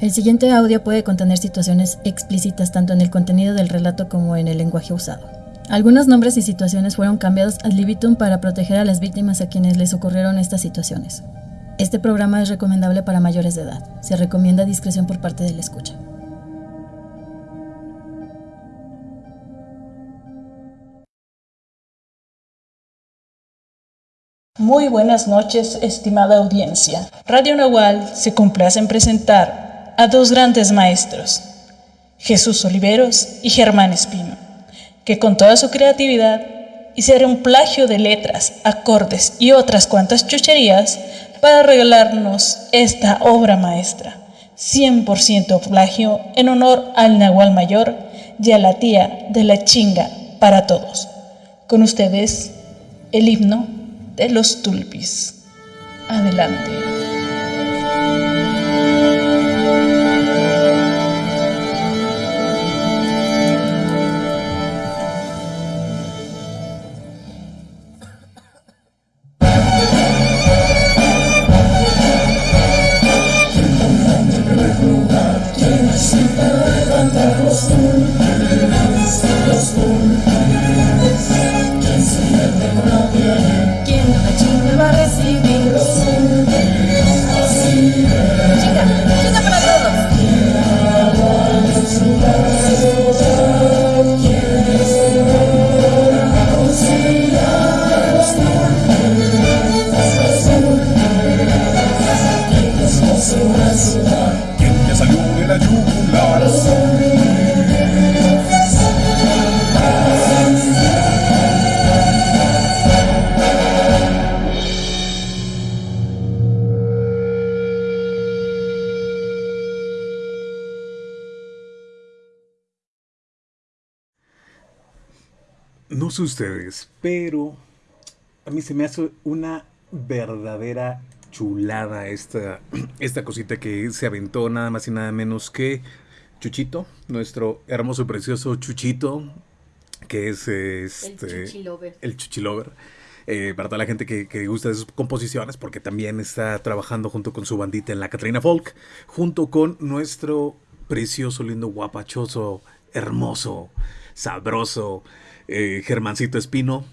El siguiente audio puede contener situaciones explícitas tanto en el contenido del relato como en el lenguaje usado. Algunos nombres y situaciones fueron cambiados ad libitum para proteger a las víctimas a quienes les ocurrieron estas situaciones. Este programa es recomendable para mayores de edad. Se recomienda discreción por parte del escucha. Muy buenas noches, estimada audiencia. Radio Nahual se complace en presentar a dos grandes maestros, Jesús Oliveros y Germán Espino, que con toda su creatividad hicieron un plagio de letras, acordes y otras cuantas chucherías para regalarnos esta obra maestra, 100% plagio en honor al Nahual Mayor y a la tía de la chinga para todos. Con ustedes, el himno de los tulpis. Adelante. Ustedes, pero a mí se me hace una verdadera chulada esta, esta cosita que se aventó nada más y nada menos que Chuchito, nuestro hermoso y precioso Chuchito, que es este, El Chuchilover. el Chuchilover. Eh, para toda la gente que, que gusta de sus composiciones, porque también está trabajando junto con su bandita en la Catrina Folk, junto con nuestro precioso, lindo, guapachoso, hermoso, sabroso eh, Germancito Espino.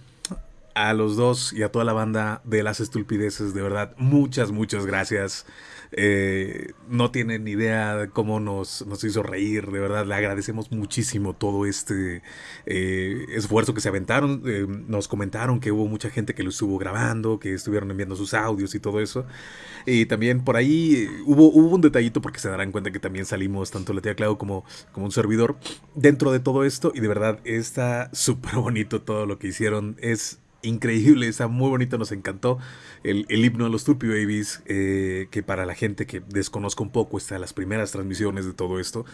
A los dos y a toda la banda de las estulpideces, de verdad, muchas, muchas gracias. Eh, no tienen idea de cómo nos, nos hizo reír, de verdad, le agradecemos muchísimo todo este eh, esfuerzo que se aventaron. Eh, nos comentaron que hubo mucha gente que lo estuvo grabando, que estuvieron enviando sus audios y todo eso. Y también por ahí eh, hubo, hubo un detallito porque se darán cuenta que también salimos tanto la tía Clau como, como un servidor dentro de todo esto. Y de verdad está súper bonito todo lo que hicieron. Es increíble, está muy bonito, nos encantó el, el himno de los Tupi Babies, eh, que para la gente que desconozca un poco, está las primeras transmisiones de todo esto,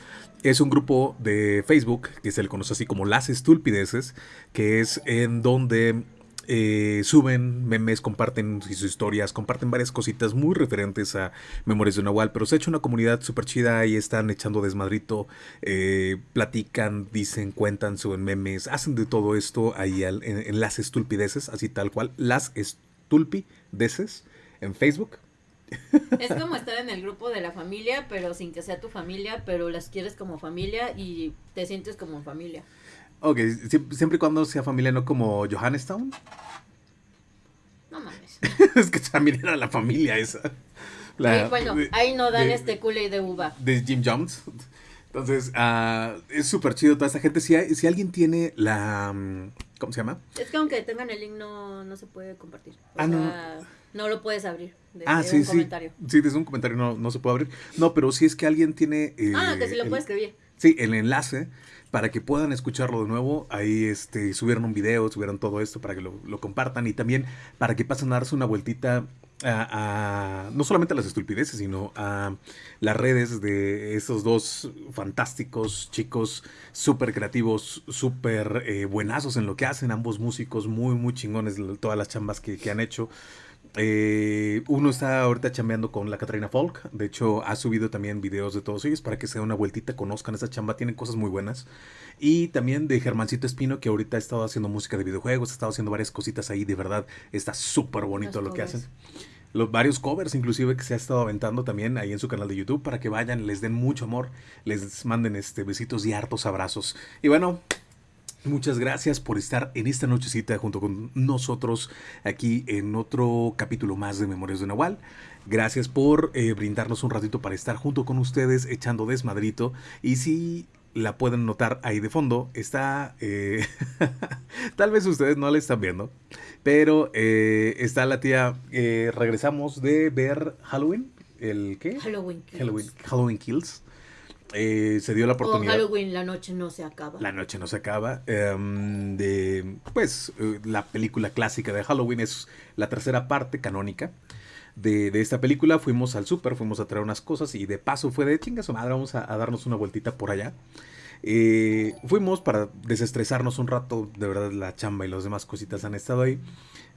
es un grupo de Facebook que se le conoce así como Las Estulpideces, que es en donde eh, suben memes, comparten sus historias, comparten varias cositas muy referentes a Memorias de Nahual, pero se ha hecho una comunidad súper chida, ahí están echando desmadrito, eh, platican, dicen, cuentan, suben memes, hacen de todo esto ahí al- en, en las estulpideces, así tal cual, las estulpideces en Facebook. Es como estar en el grupo de la familia, pero sin que sea tu familia, pero las quieres como familia y te sientes como familia. Ok, sie- siempre y cuando sea familia, no como Johannestown. No mames. es que también era la familia esa. La- Ahí, bueno, de- ahí no dan de- este culé de uva. de Jim Jones. Entonces, ah, es súper chido toda esta gente. Si, hay- si alguien tiene la... mm, ¿Cómo se llama? Es que aunque tengan el link no, no se puede compartir. O Ah, no. sea, no lo puedes abrir desde ah, sí, un sí. comentario. Sí, desde un comentario no, no se puede abrir. No, pero si es que alguien tiene... eh, Ah, que sí lo el- puedes escribir. Sí, el enlace para que puedan escucharlo de nuevo. Ahí este, subieron un video, subieron todo esto para que lo, compartan y también para que pasen a darse una vueltita a, no solamente a las estupideces, sino a las redes de esos dos fantásticos chicos súper creativos, súper eh, buenazos en lo que hacen, ambos músicos muy, muy chingones, todas las chambas que han hecho. Eh, uno está ahorita chambeando con la Catarina Folk. De hecho, ha subido también videos de todos ellos para que se den una vueltita, conozcan esa chamba. Tienen cosas muy buenas. Y también de Germancito Espino, que ahorita ha estado haciendo música de videojuegos, ha estado haciendo varias cositas ahí. De verdad, está súper bonito Los lo que hacen. los varios covers inclusive que se ha estado aventando también ahí en su canal de YouTube para que vayan, les den mucho amor, les manden este besitos y hartos abrazos. Y bueno, Muchas gracias por estar en esta nochecita junto con nosotros aquí en otro capítulo más de Memorias de Nahual. Gracias por eh, brindarnos un ratito para estar junto con ustedes echando desmadrito. Y si la pueden notar ahí de fondo, está... eh, tal vez ustedes no la están viendo, pero eh, está la tía... eh, regresamos de ver Halloween. ¿El qué? Halloween. Kills. Halloween, Halloween Kills. Eh, se dio la O oportunidad. Halloween, la noche no se acaba. La noche no se acaba. em, de, pues, eh, la película clásica de Halloween es la tercera parte canónica de, de esta película. Fuimos al súper, fuimos a traer unas cosas y de paso fue de chinga su madre, vamos a, a darnos una vueltita por allá. Eh, fuimos para desestresarnos un rato, de verdad la chamba y las demás cositas han estado ahí,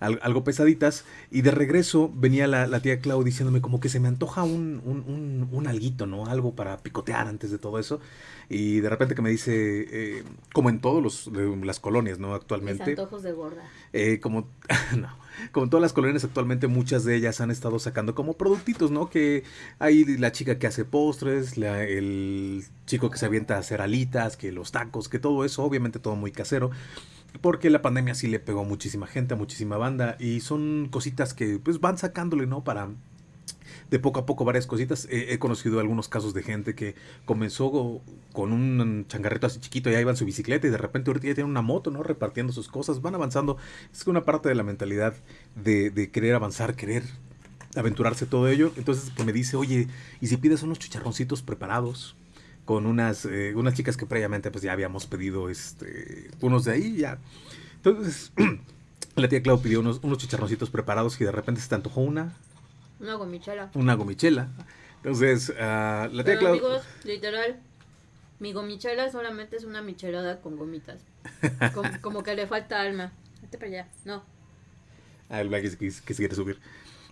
algo pesaditas, y de regreso venía la, la tía Clau diciéndome como que se me antoja un, un, un, un alguito, ¿no? Algo para picotear antes de todo eso, y de repente que me dice, eh, como en de las colonias, ¿no? Mis Actualmente, antojos de gorda. eh, como, no, como en todas las colonias actualmente, muchas de ellas han estado sacando como productitos, ¿no? Que hay la chica que hace postres, la- el chico que se avienta a hacer alitas, que los tacos, que todo eso, obviamente todo muy casero. Porque la pandemia sí le pegó a muchísima gente, a muchísima banda. Y son cositas que pues van sacándole, ¿no? Para de poco a poco varias cositas. He conocido algunos casos de gente que comenzó con un changarrito así chiquito, ya iba en su bicicleta y de repente ahorita ya tiene una moto, ¿no? Repartiendo sus cosas, van avanzando. Es una parte de la mentalidad de, de querer avanzar, querer aventurarse todo ello. Entonces que me dice, oye, ¿y si pides unos chicharroncitos preparados? Con unas, eh, unas chicas que previamente pues ya habíamos pedido este, unos de ahí, ya. Entonces, la tía Clau pidió unos, unos chicharroncitos preparados y de repente se te antojó una, Una gomichela. una gomichela. Entonces, ah, la tía Pero Clau... amigos, literal, mi gomichela solamente es una michelada con gomitas. Com- como que le falta alma. Vete para allá. No. Ah, el Black que, que se quiere subir.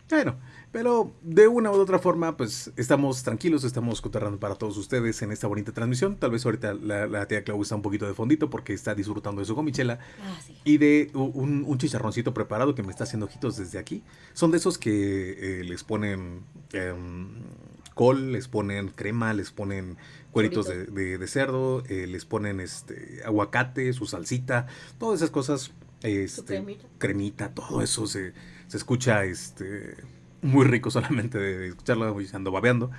Bueno, pero de una u otra forma, pues estamos tranquilos, estamos cotorrando para todos ustedes en esta bonita transmisión. Tal vez ahorita la, la tía Clau está un poquito de fondito porque está disfrutando de su gomichela Ah, sí. y de un, un chicharroncito preparado que me está haciendo ojitos desde aquí. Son de esos que eh, les ponen em, col, les ponen crema, les ponen cueritos de- de cerdo, eh, les ponen este aguacate, su salsita, todas esas cosas. Este, cremita. cremita, todo eso se, se escucha este, muy rico solamente de escucharlo y ando babeando.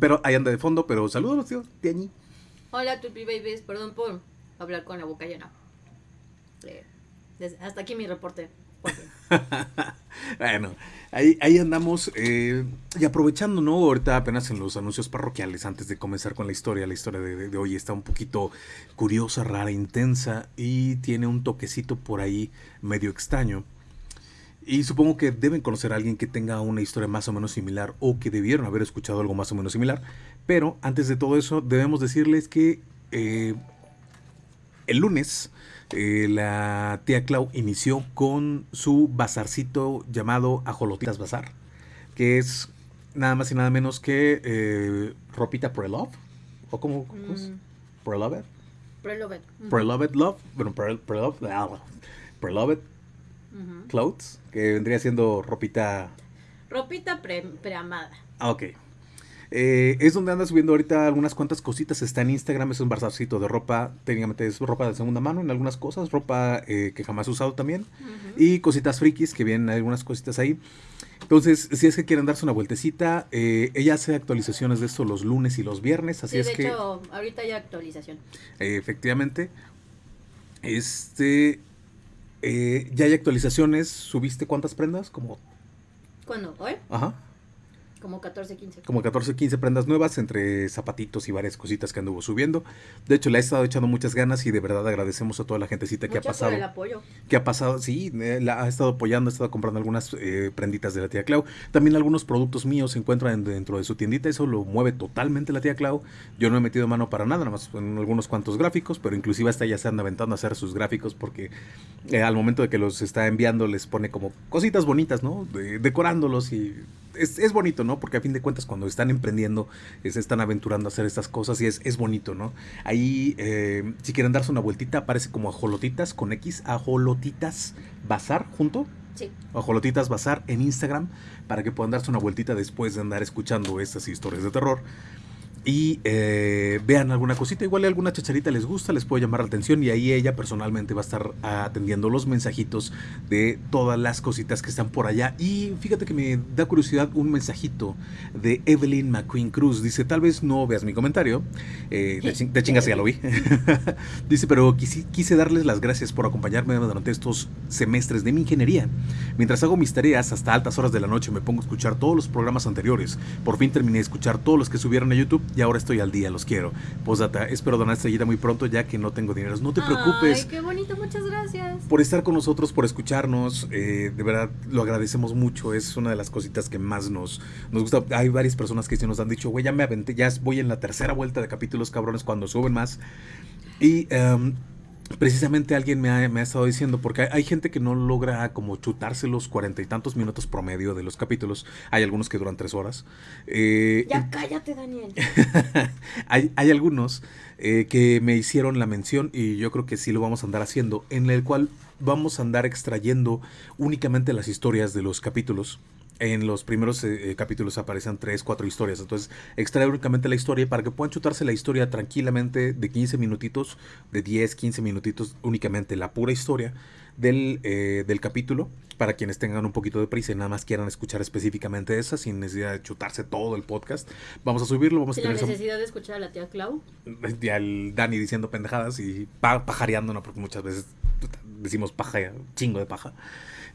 Pero ahí anda de fondo, pero saludos, tío, Tiañi. Hola, Tupi Babies. Perdón por hablar con la boca llena. Eh, hasta aquí mi reporte. bueno, ahí, ahí andamos eh, y aprovechando, ¿no? Ahorita apenas en los anuncios parroquiales, antes de comenzar con la historia, la historia de, de- de hoy está un poquito curiosa, rara, intensa y tiene un toquecito por ahí medio extraño. Y supongo que deben conocer a alguien que tenga una historia más o menos similar o que debieron haber escuchado algo más o menos similar. Pero antes de todo eso, debemos decirles que eh, el lunes eh, la tía Clau inició con su bazarcito llamado Ajolotitas Bazar, que es nada más y nada menos que eh, ropita pre love o cómo, cómo es? Mm. pre love Prelovet. pre love bueno pre, pre love Ujú. clothes que vendría siendo ropita Ropita pre preamada. Ah, ok. Eh, es donde anda subiendo ahorita algunas cuantas cositas. Está en Instagram, es un bazarcito de ropa. Técnicamente es ropa de segunda mano en algunas cosas. Ropa eh, que jamás he usado también. Y cositas frikis que vienen algunas cositas ahí. Entonces, si es que quieren darse una vueltecita, eh, ella hace actualizaciones de esto los lunes y los viernes. Así Sí, es de que, hecho, ahorita hay actualización. efectivamente, este. Eh, ya hay actualizaciones. ¿Subiste cuántas prendas? Como. ¿Cuándo? ¿Hoy? Ajá. Como 14, 15. como 14 15 prendas nuevas entre zapatitos y varias cositas que anduvo subiendo. De hecho, le ha estado echando muchas ganas y de verdad agradecemos a toda la gentecita que ha pasado. por el apoyo. Que ha pasado, sí, eh, la ha estado apoyando, ha estado comprando algunas eh, prenditas de la tía Clau. También algunos productos míos se encuentran en- dentro de su tiendita, eso lo mueve totalmente la tía Clau. Yo no he metido mano para nada, nada más en algunos cuantos gráficos, pero inclusive hasta ella se anda aventando a hacer sus gráficos porque eh, al momento de que los está enviando les pone como cositas bonitas, ¿no? De- decorándolos y es, es bonito, ¿no? Porque a fin de cuentas cuando están emprendiendo, eh, se están aventurando a hacer estas cosas y es, es bonito, ¿no? Ahí, eh, si quieren darse una vueltita, aparece como ajolotitas con X, ajolotitas bazar junto. Sí. Ajolotitas Bazar en Instagram para que puedan darse una vueltita después de andar escuchando estas historias de terror. Y eh, vean alguna cosita, igual alguna chacharita les gusta, les puede llamar la atención y ahí ella personalmente va a estar atendiendo los mensajitos de todas las cositas que están por allá. Y fíjate que me da curiosidad un mensajito de Evelyn McQueen Cruz. Dice, tal vez no veas mi comentario, eh, de, ching- de chingas ya lo vi. Dice, pero quise darles las gracias por acompañarme durante estos semestres de mi ingeniería. Mientras hago mis tareas hasta altas horas de la noche me pongo a escuchar todos los programas anteriores. Por fin terminé de escuchar todos los que subieron a YouTube y ahora estoy al día, los quiero. Postdata, espero donar estrellita muy pronto ya que no tengo dinero. No te preocupes Ay, qué bonito, muchas gracias. por estar con nosotros, por escucharnos. eh, de verdad, lo agradecemos mucho. Es una de las cositas que más nos, nos gusta. Hay varias personas que sí nos han dicho, güey, ya me aventé, ya voy en la tercera vuelta de capítulos cabrones cuando suben más. Y em, precisamente alguien me ha, me ha estado diciendo, porque hay, hay gente que no logra como chutarse los cuarenta y tantos minutos promedio de los capítulos. Hay algunos que duran tres horas. Eh, Ya cállate, Daniel. hay, hay algunos eh, que me hicieron la mención y yo creo que sí lo vamos a andar haciendo, en el cual vamos a andar extrayendo únicamente las historias de los capítulos. En los primeros eh, capítulos aparecen tres, cuatro historias. Entonces, extraer únicamente la historia para que puedan chutarse la historia tranquilamente de 15 minutitos, de 10, 15 minutitos, únicamente la pura historia del, eh, del capítulo. Para quienes tengan un poquito de prisa y nada más quieran escuchar específicamente esa, sin necesidad de chutarse todo el podcast. Vamos a subirlo, vamos a Sin la tener esa- necesidad de escuchar a la tía Clau. y al Dani diciendo pendejadas y pa- pajareando, ¿no? Porque muchas veces decimos paja, chingo de paja.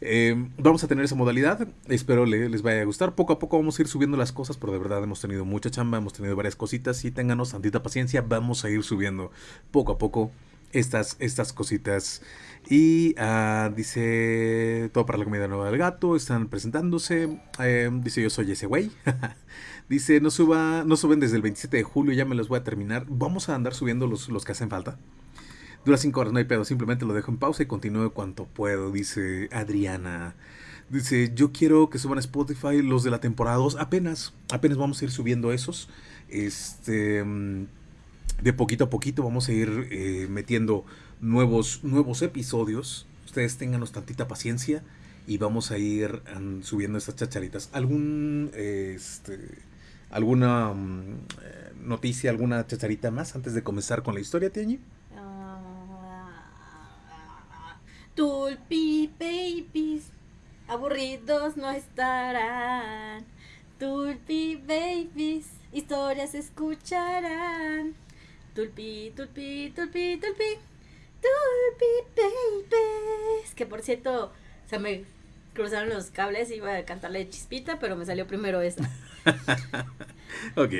Eh, vamos a tener esa modalidad, espero le- les vaya a gustar. Poco a poco vamos a ir subiendo las cosas, pero de verdad hemos tenido mucha chamba, hemos tenido varias cositas y ténganos tantita paciencia, vamos a ir subiendo poco a poco estas, estas cositas. Y ah, dice, todo para la comida nueva del gato, están presentándose. Eh, dice, yo soy ese güey. dice, no, suba, no suben desde el 27 de julio, ya me los voy a terminar. Vamos a andar subiendo los, los que hacen falta. Dura 5 horas, no hay pedo, simplemente lo dejo en pausa y continúo cuanto puedo, dice Adriana. Dice, yo quiero que suban a Spotify los de la temporada 2, apenas, apenas vamos a ir subiendo esos. Este, mm, de poquito a poquito vamos a ir eh, metiendo nuevos, nuevos episodios. Ustedes ténganos tantita paciencia y vamos a ir mm, subiendo estas chacharitas. ¿Algún, este, alguna mm, eh, noticia, alguna chacharita más antes de comenzar con la historia, Tiañi? Ah, Tulpi babies, aburridos no estarán. Tulpi babies, historias escucharán. Tulpi, tulpi, tulpi, tulpi, tulpi babies. Que por cierto, se me cruzaron los cables, iba a cantarle chispita, pero me salió primero esa. Ok.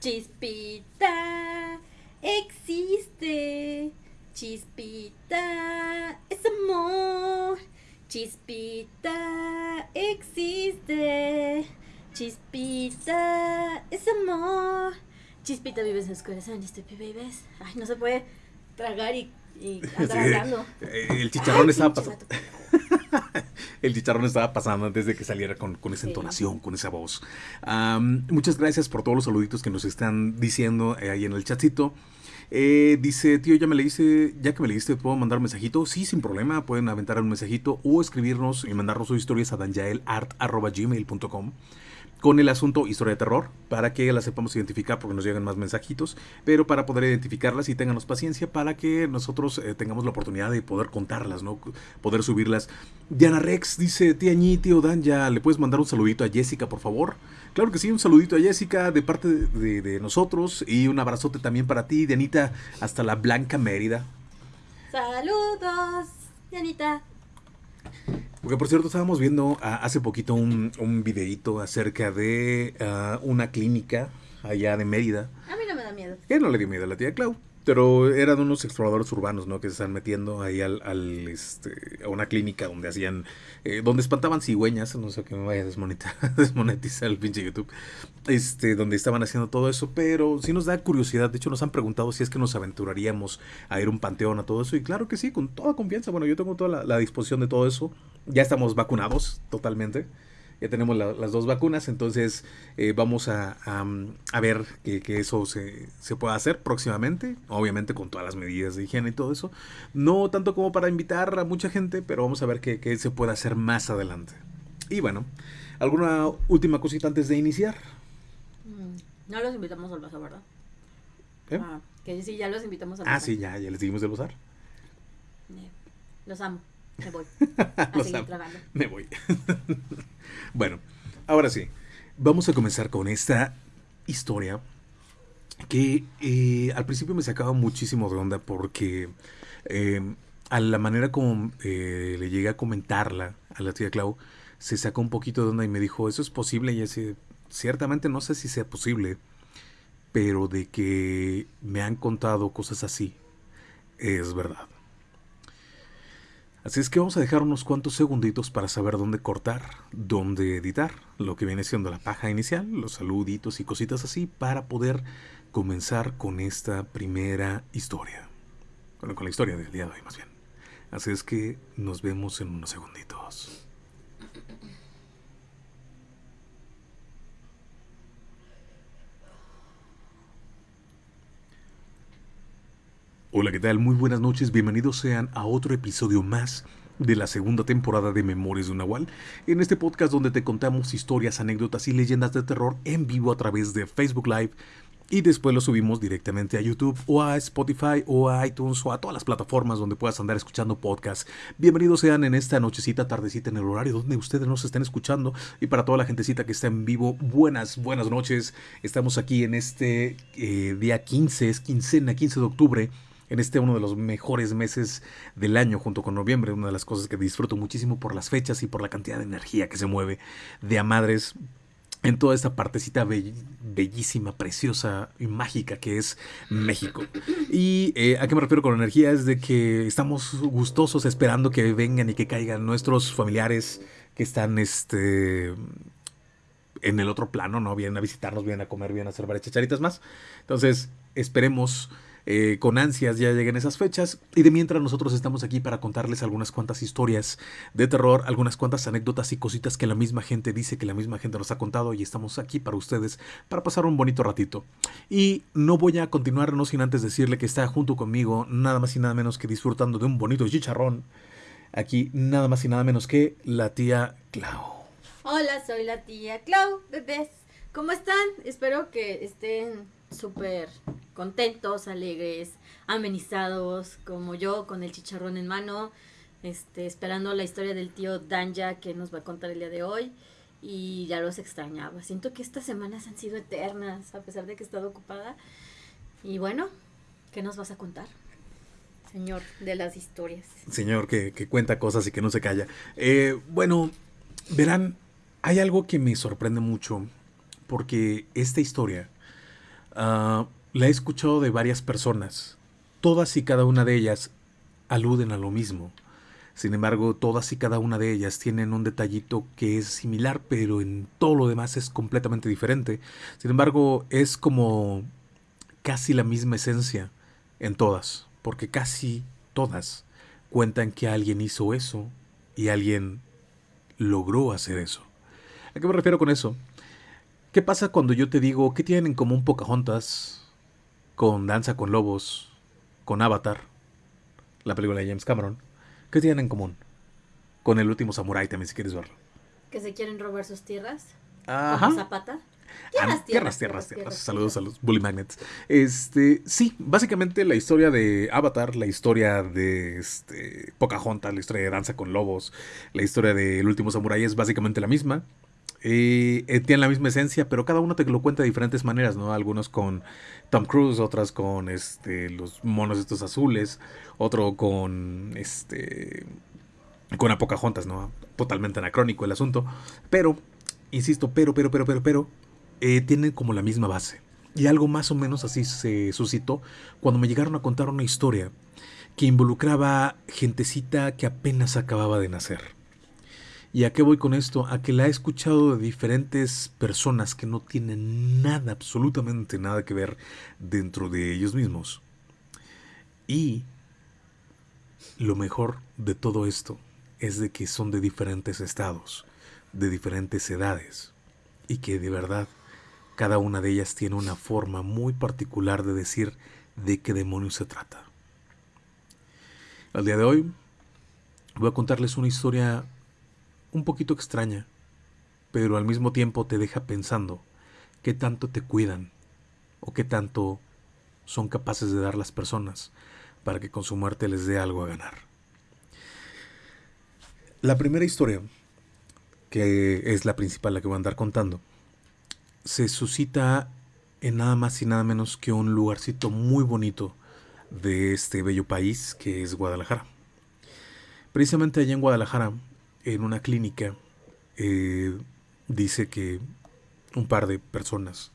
Chispita existe. Chispita es amor. Chispita existe. Chispita es amor. Chispita vives en los corazones, tu bebés. Ay, no se puede tragar y, y andar Sí. hablando. El chicharrón Ay, estaba pasando. El chicharrón estaba pasando antes de que saliera con, con esa Sí. entonación, con esa voz. Muchas gracias por todos los saluditos que nos están diciendo eh, ahí en el chatcito. Eh, dice, tío, ya me leíste, ya que me leíste, ¿puedo mandar un mensajito? Sí, sin problema, pueden aventar un mensajito o escribirnos y mandarnos sus historias a danjaelart.gmail.com con el asunto historia de terror, para que las sepamos identificar porque nos llegan más mensajitos, pero para poder identificarlas y ténganos paciencia para que nosotros eh, tengamos la oportunidad de poder contarlas, ¿no? Poder subirlas. Diana Rex dice, tía Ñi, tío Dan, ya le puedes mandar un saludito a Jessica, por favor. Claro que sí, un saludito a Jessica de parte de, de- de nosotros y un abrazote también para ti, Dianita, hasta la Blanca Mérida. Saludos, Dianita. Porque por cierto, estábamos viendo ah, hace poquito un, un videíto acerca de ah, una clínica allá de Mérida. A mí no me da miedo. Que no le dio miedo a la tía Clau. Pero eran unos exploradores urbanos, ¿no? Que se están metiendo ahí al, al, este, a una clínica donde hacían, eh, donde espantaban cigüeñas, no sé que me vaya a desmonetizar, desmonetizar el pinche YouTube, este, donde estaban haciendo todo eso, pero sí nos da curiosidad, de hecho nos han preguntado si es que nos aventuraríamos a ir a un panteón, a todo eso, y claro que sí, con toda confianza, bueno, yo tengo toda la, la disposición de todo eso, ya estamos vacunados totalmente, ya tenemos la- las dos vacunas, entonces eh, vamos a, a, a ver que, que eso se, se pueda hacer próximamente, obviamente con todas las medidas de higiene y todo eso. No tanto como para invitar a mucha gente, pero vamos a ver qué qué se puede hacer más adelante. Y bueno, ¿alguna última cosita antes de iniciar? Mm, No los invitamos al bazar, ¿verdad? ¿Eh? Ah, que sí, ya los invitamos al Ah, bazar. sí, ya, ya les dimos del usar. Eh, Los amo. Me voy. Los amo. trabajando. Me voy. bueno, ahora sí. Vamos a comenzar con esta historia que eh, al principio me sacaba muchísimo de onda porque eh, a la manera como eh, le llegué a comentarla a la tía Clau, se sacó un poquito de onda y me dijo, ¿eso es posible? Y así, ciertamente no sé si sea posible, pero de que me han contado cosas así, es verdad. Así es que vamos a dejar unos cuantos segunditos para saber dónde cortar, dónde editar, lo que viene siendo la paja inicial, los saluditos y cositas así, para poder comenzar con esta primera historia. Bueno, con la historia del día de hoy más bien. Así es que nos vemos en unos segunditos. Hola, ¿qué tal? Muy buenas noches, bienvenidos sean a otro episodio más de la segunda temporada de Memorias de Nahual, en este podcast donde te contamos historias, anécdotas y leyendas de terror en vivo a través de Facebook Live y después lo subimos directamente a YouTube o a Spotify o a iTunes o a todas las plataformas donde puedas andar escuchando podcasts. Bienvenidos sean en esta nochecita, tardecita, en el horario donde ustedes nos estén escuchando y para toda la gentecita que está en vivo, buenas, buenas noches. Estamos aquí en este eh, día 15, es quincena, 15 de octubre en este uno de los mejores meses del año junto con noviembre, una de las cosas que disfruto muchísimo por las fechas y por la cantidad de energía que se mueve de a madres en toda esta partecita bell- bellísima, preciosa y mágica que es México. Y eh, a qué me refiero con energía es de que estamos gustosos esperando que vengan y que caigan nuestros familiares que están este en el otro plano, ¿no? Vienen a visitarnos, vienen a comer, vienen a hacer varias chacharitas más. Entonces, esperemos eh, con ansias ya lleguen esas fechas. Y de mientras nosotros estamos aquí para contarles algunas cuantas historias de terror, algunas cuantas anécdotas y cositas que la misma gente dice, que la misma gente nos ha contado y estamos aquí para ustedes, para pasar un bonito ratito. Y no voy a continuar no sin antes decirle que está junto conmigo, nada más y nada menos que disfrutando de un bonito chicharrón. Aquí nada más y nada menos que la tía Clau. Hola, soy la tía Clau, bebés. ¿Cómo están? Espero que estén súper contentos, alegres, amenizados, como yo, con el chicharrón en mano, este, esperando la historia del tío Danja que nos va a contar el día de hoy. Y ya los extrañaba. Siento que estas semanas han sido eternas, a pesar de que he estado ocupada. Y bueno, ¿qué nos vas a contar? Señor de las historias. señor que, que cuenta cosas y que no se calla. Eh, bueno, verán, hay algo que me sorprende mucho porque esta historia ah, la he escuchado de varias personas. Todas y cada una de ellas aluden a lo mismo. Sin embargo, todas y cada una de ellas tienen un detallito que es similar, pero en todo lo demás es completamente diferente. Sin embargo, es como casi la misma esencia en todas, porque casi todas cuentan que alguien hizo eso y alguien logró hacer eso. ¿A qué me refiero con eso? ¿Qué pasa cuando yo te digo qué tienen en común Pocahontas con Danza con Lobos, con Avatar, la película de James Cameron? ¿Qué tienen en común? Con el último Samurai también, si quieres verlo. Que se quieren robar sus tierras. Ajá. Zapata. Ah, tierras, tierras, tierras. Saludos a los Bully Magnets. Este, sí, básicamente la historia de Avatar, la historia de este, Pocahontas, la historia de Danza con Lobos, la historia de El último Samurai es básicamente la misma. Eh, eh, tienen la misma esencia, pero cada uno te lo cuenta de diferentes maneras, ¿no? Algunos con Tom Cruise, otras con este, los monos estos azules, otro con este con Pocahontas, ¿no? Totalmente anacrónico el asunto. Pero, insisto, pero, pero, pero, pero, pero, eh, tienen como la misma base. Y algo más o menos así se suscitó cuando me llegaron a contar una historia que involucraba gentecita que apenas acababa de nacer. ¿Y a qué voy con esto? A que la he escuchado de diferentes personas que no tienen nada, absolutamente nada que ver dentro de ellos mismos. Y lo mejor de todo esto es de que son de diferentes estados. de diferentes edades y que de verdad cada una de ellas tiene una forma muy particular de decir de qué demonios se trata. Al día de hoy voy a contarles una historia un poquito extraña, pero al mismo tiempo te deja pensando qué tanto te cuidan o qué tanto son capaces de dar las personas para que con su muerte les dé algo a ganar. La primera historia, que es la principal, la que voy a andar contando, se suscita en nada más y nada menos que un lugarcito muy bonito de este bello país que es Guadalajara. Precisamente allá en Guadalajara, en una clínica, eh, dice que un par de personas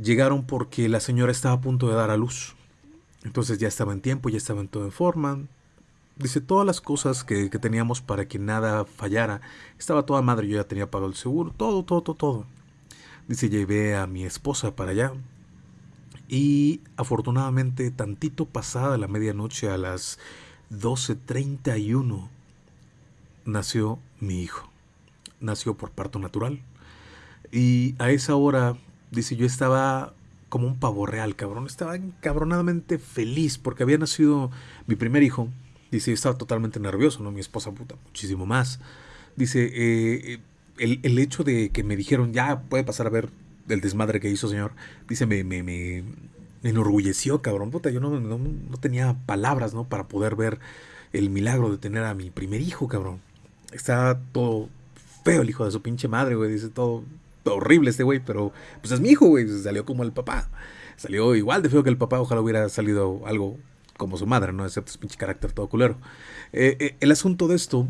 llegaron porque la señora estaba a punto de dar a luz. Entonces ya estaba en tiempo, ya estaba en todo en forma. Dice, todas las cosas que, que, teníamos para que nada fallara. Estaba toda madre, yo ya tenía pagado el seguro, todo, todo, todo, todo. Dice, llevé a mi esposa para allá. Y afortunadamente, tantito pasada la medianoche, a las 12.31, nació mi hijo. Nació por parto natural. Y a esa hora, dice, yo estaba como un pavo real, cabrón. Estaba encabronadamente feliz porque había nacido mi primer hijo. Dice, yo estaba totalmente nervioso, ¿no? Mi esposa, puta, muchísimo más. Dice, eh, el, el, hecho de que me dijeron, ya puede pasar a ver el desmadre que hizo, señor. Dice, me, me, me, me enorgulleció, cabrón. Puta, yo no, no, no, tenía palabras, ¿no? Para poder ver el milagro de tener a mi primer hijo, cabrón. Está todo feo el hijo de su pinche madre, güey. Dice todo, horrible este güey, pero pues es mi hijo, güey. Salió como el papá. Salió igual de feo que el papá. Ojalá hubiera salido algo como su madre, ¿no? Excepto su pinche carácter todo culero. Eh, eh, el asunto de esto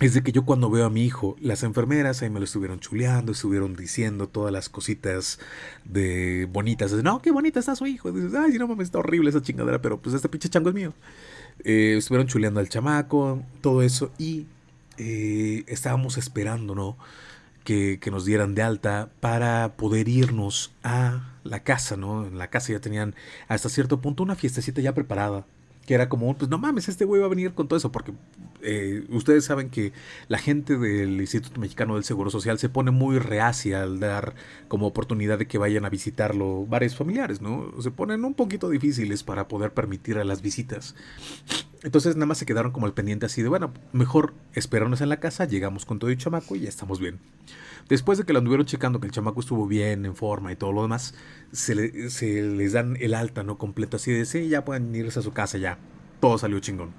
es de que yo cuando veo a mi hijo, las enfermeras ahí me lo estuvieron chuleando, estuvieron diciendo todas las cositas de bonitas. De, no, qué bonita está su hijo. Dices, ay, no mames, está horrible esa chingadera, pero pues este pinche chango es mío. Eh, estuvieron chuleando al chamaco, todo eso, y eh, estábamos esperando, ¿no? Que, que, nos dieran de alta para poder irnos a la casa, ¿no? En la casa ya tenían hasta cierto punto una fiestecita ya preparada que era como, pues no mames, este güey va a venir con todo eso, porque eh, ustedes saben que la gente del Instituto Mexicano del Seguro Social se pone muy reacia al dar como oportunidad de que vayan a visitarlo varios familiares, ¿no? Se ponen un poquito difíciles para poder permitir a las visitas. Entonces nada más se quedaron como al pendiente así de, bueno, mejor esperarnos en la casa, llegamos con todo el chamaco y ya estamos bien. Después de que lo anduvieron checando, que el chamaco estuvo bien, en forma y todo lo demás, se, le, se les dan el alta, ¿no? Completo, así de, sí, ya pueden irse a su casa, ya. Todo salió chingón.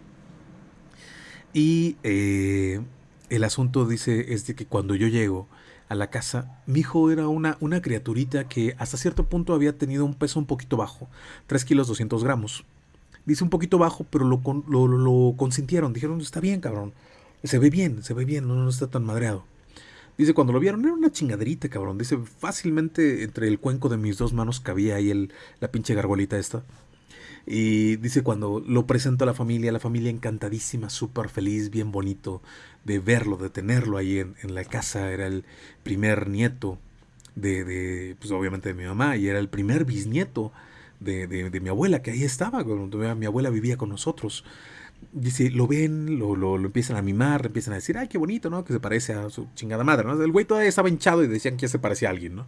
Y eh, el asunto, dice, es de que cuando yo llego a la casa, mi hijo era una, criaturita que hasta cierto punto había tenido un peso un poquito bajo, 3 kilos 200 gramos. Dice un poquito bajo, pero lo consintieron, dijeron, está bien, cabrón. Se ve bien, se ve bien, no, no está tan madreado. Dice, cuando lo vieron era una chingaderita, cabrón. Dice, fácilmente entre el cuenco de mis dos manos cabía ahí el, la pinche gargolita esta. Y dice, cuando lo presento a la familia, la familia encantadísima, súper feliz, bien bonito de verlo, de tenerlo ahí en, en, la casa. Era el primer nieto de, de, pues obviamente de mi mamá y era el primer bisnieto de, de, de mi abuela, que ahí estaba, cuando mi abuela vivía con nosotros dice, lo ven, lo, lo, empiezan a mimar, empiezan a decir, ay, qué bonito, ¿no? Que se parece a su chingada madre, ¿no? El güey todavía estaba hinchado y decían que ya se parecía a alguien, ¿no?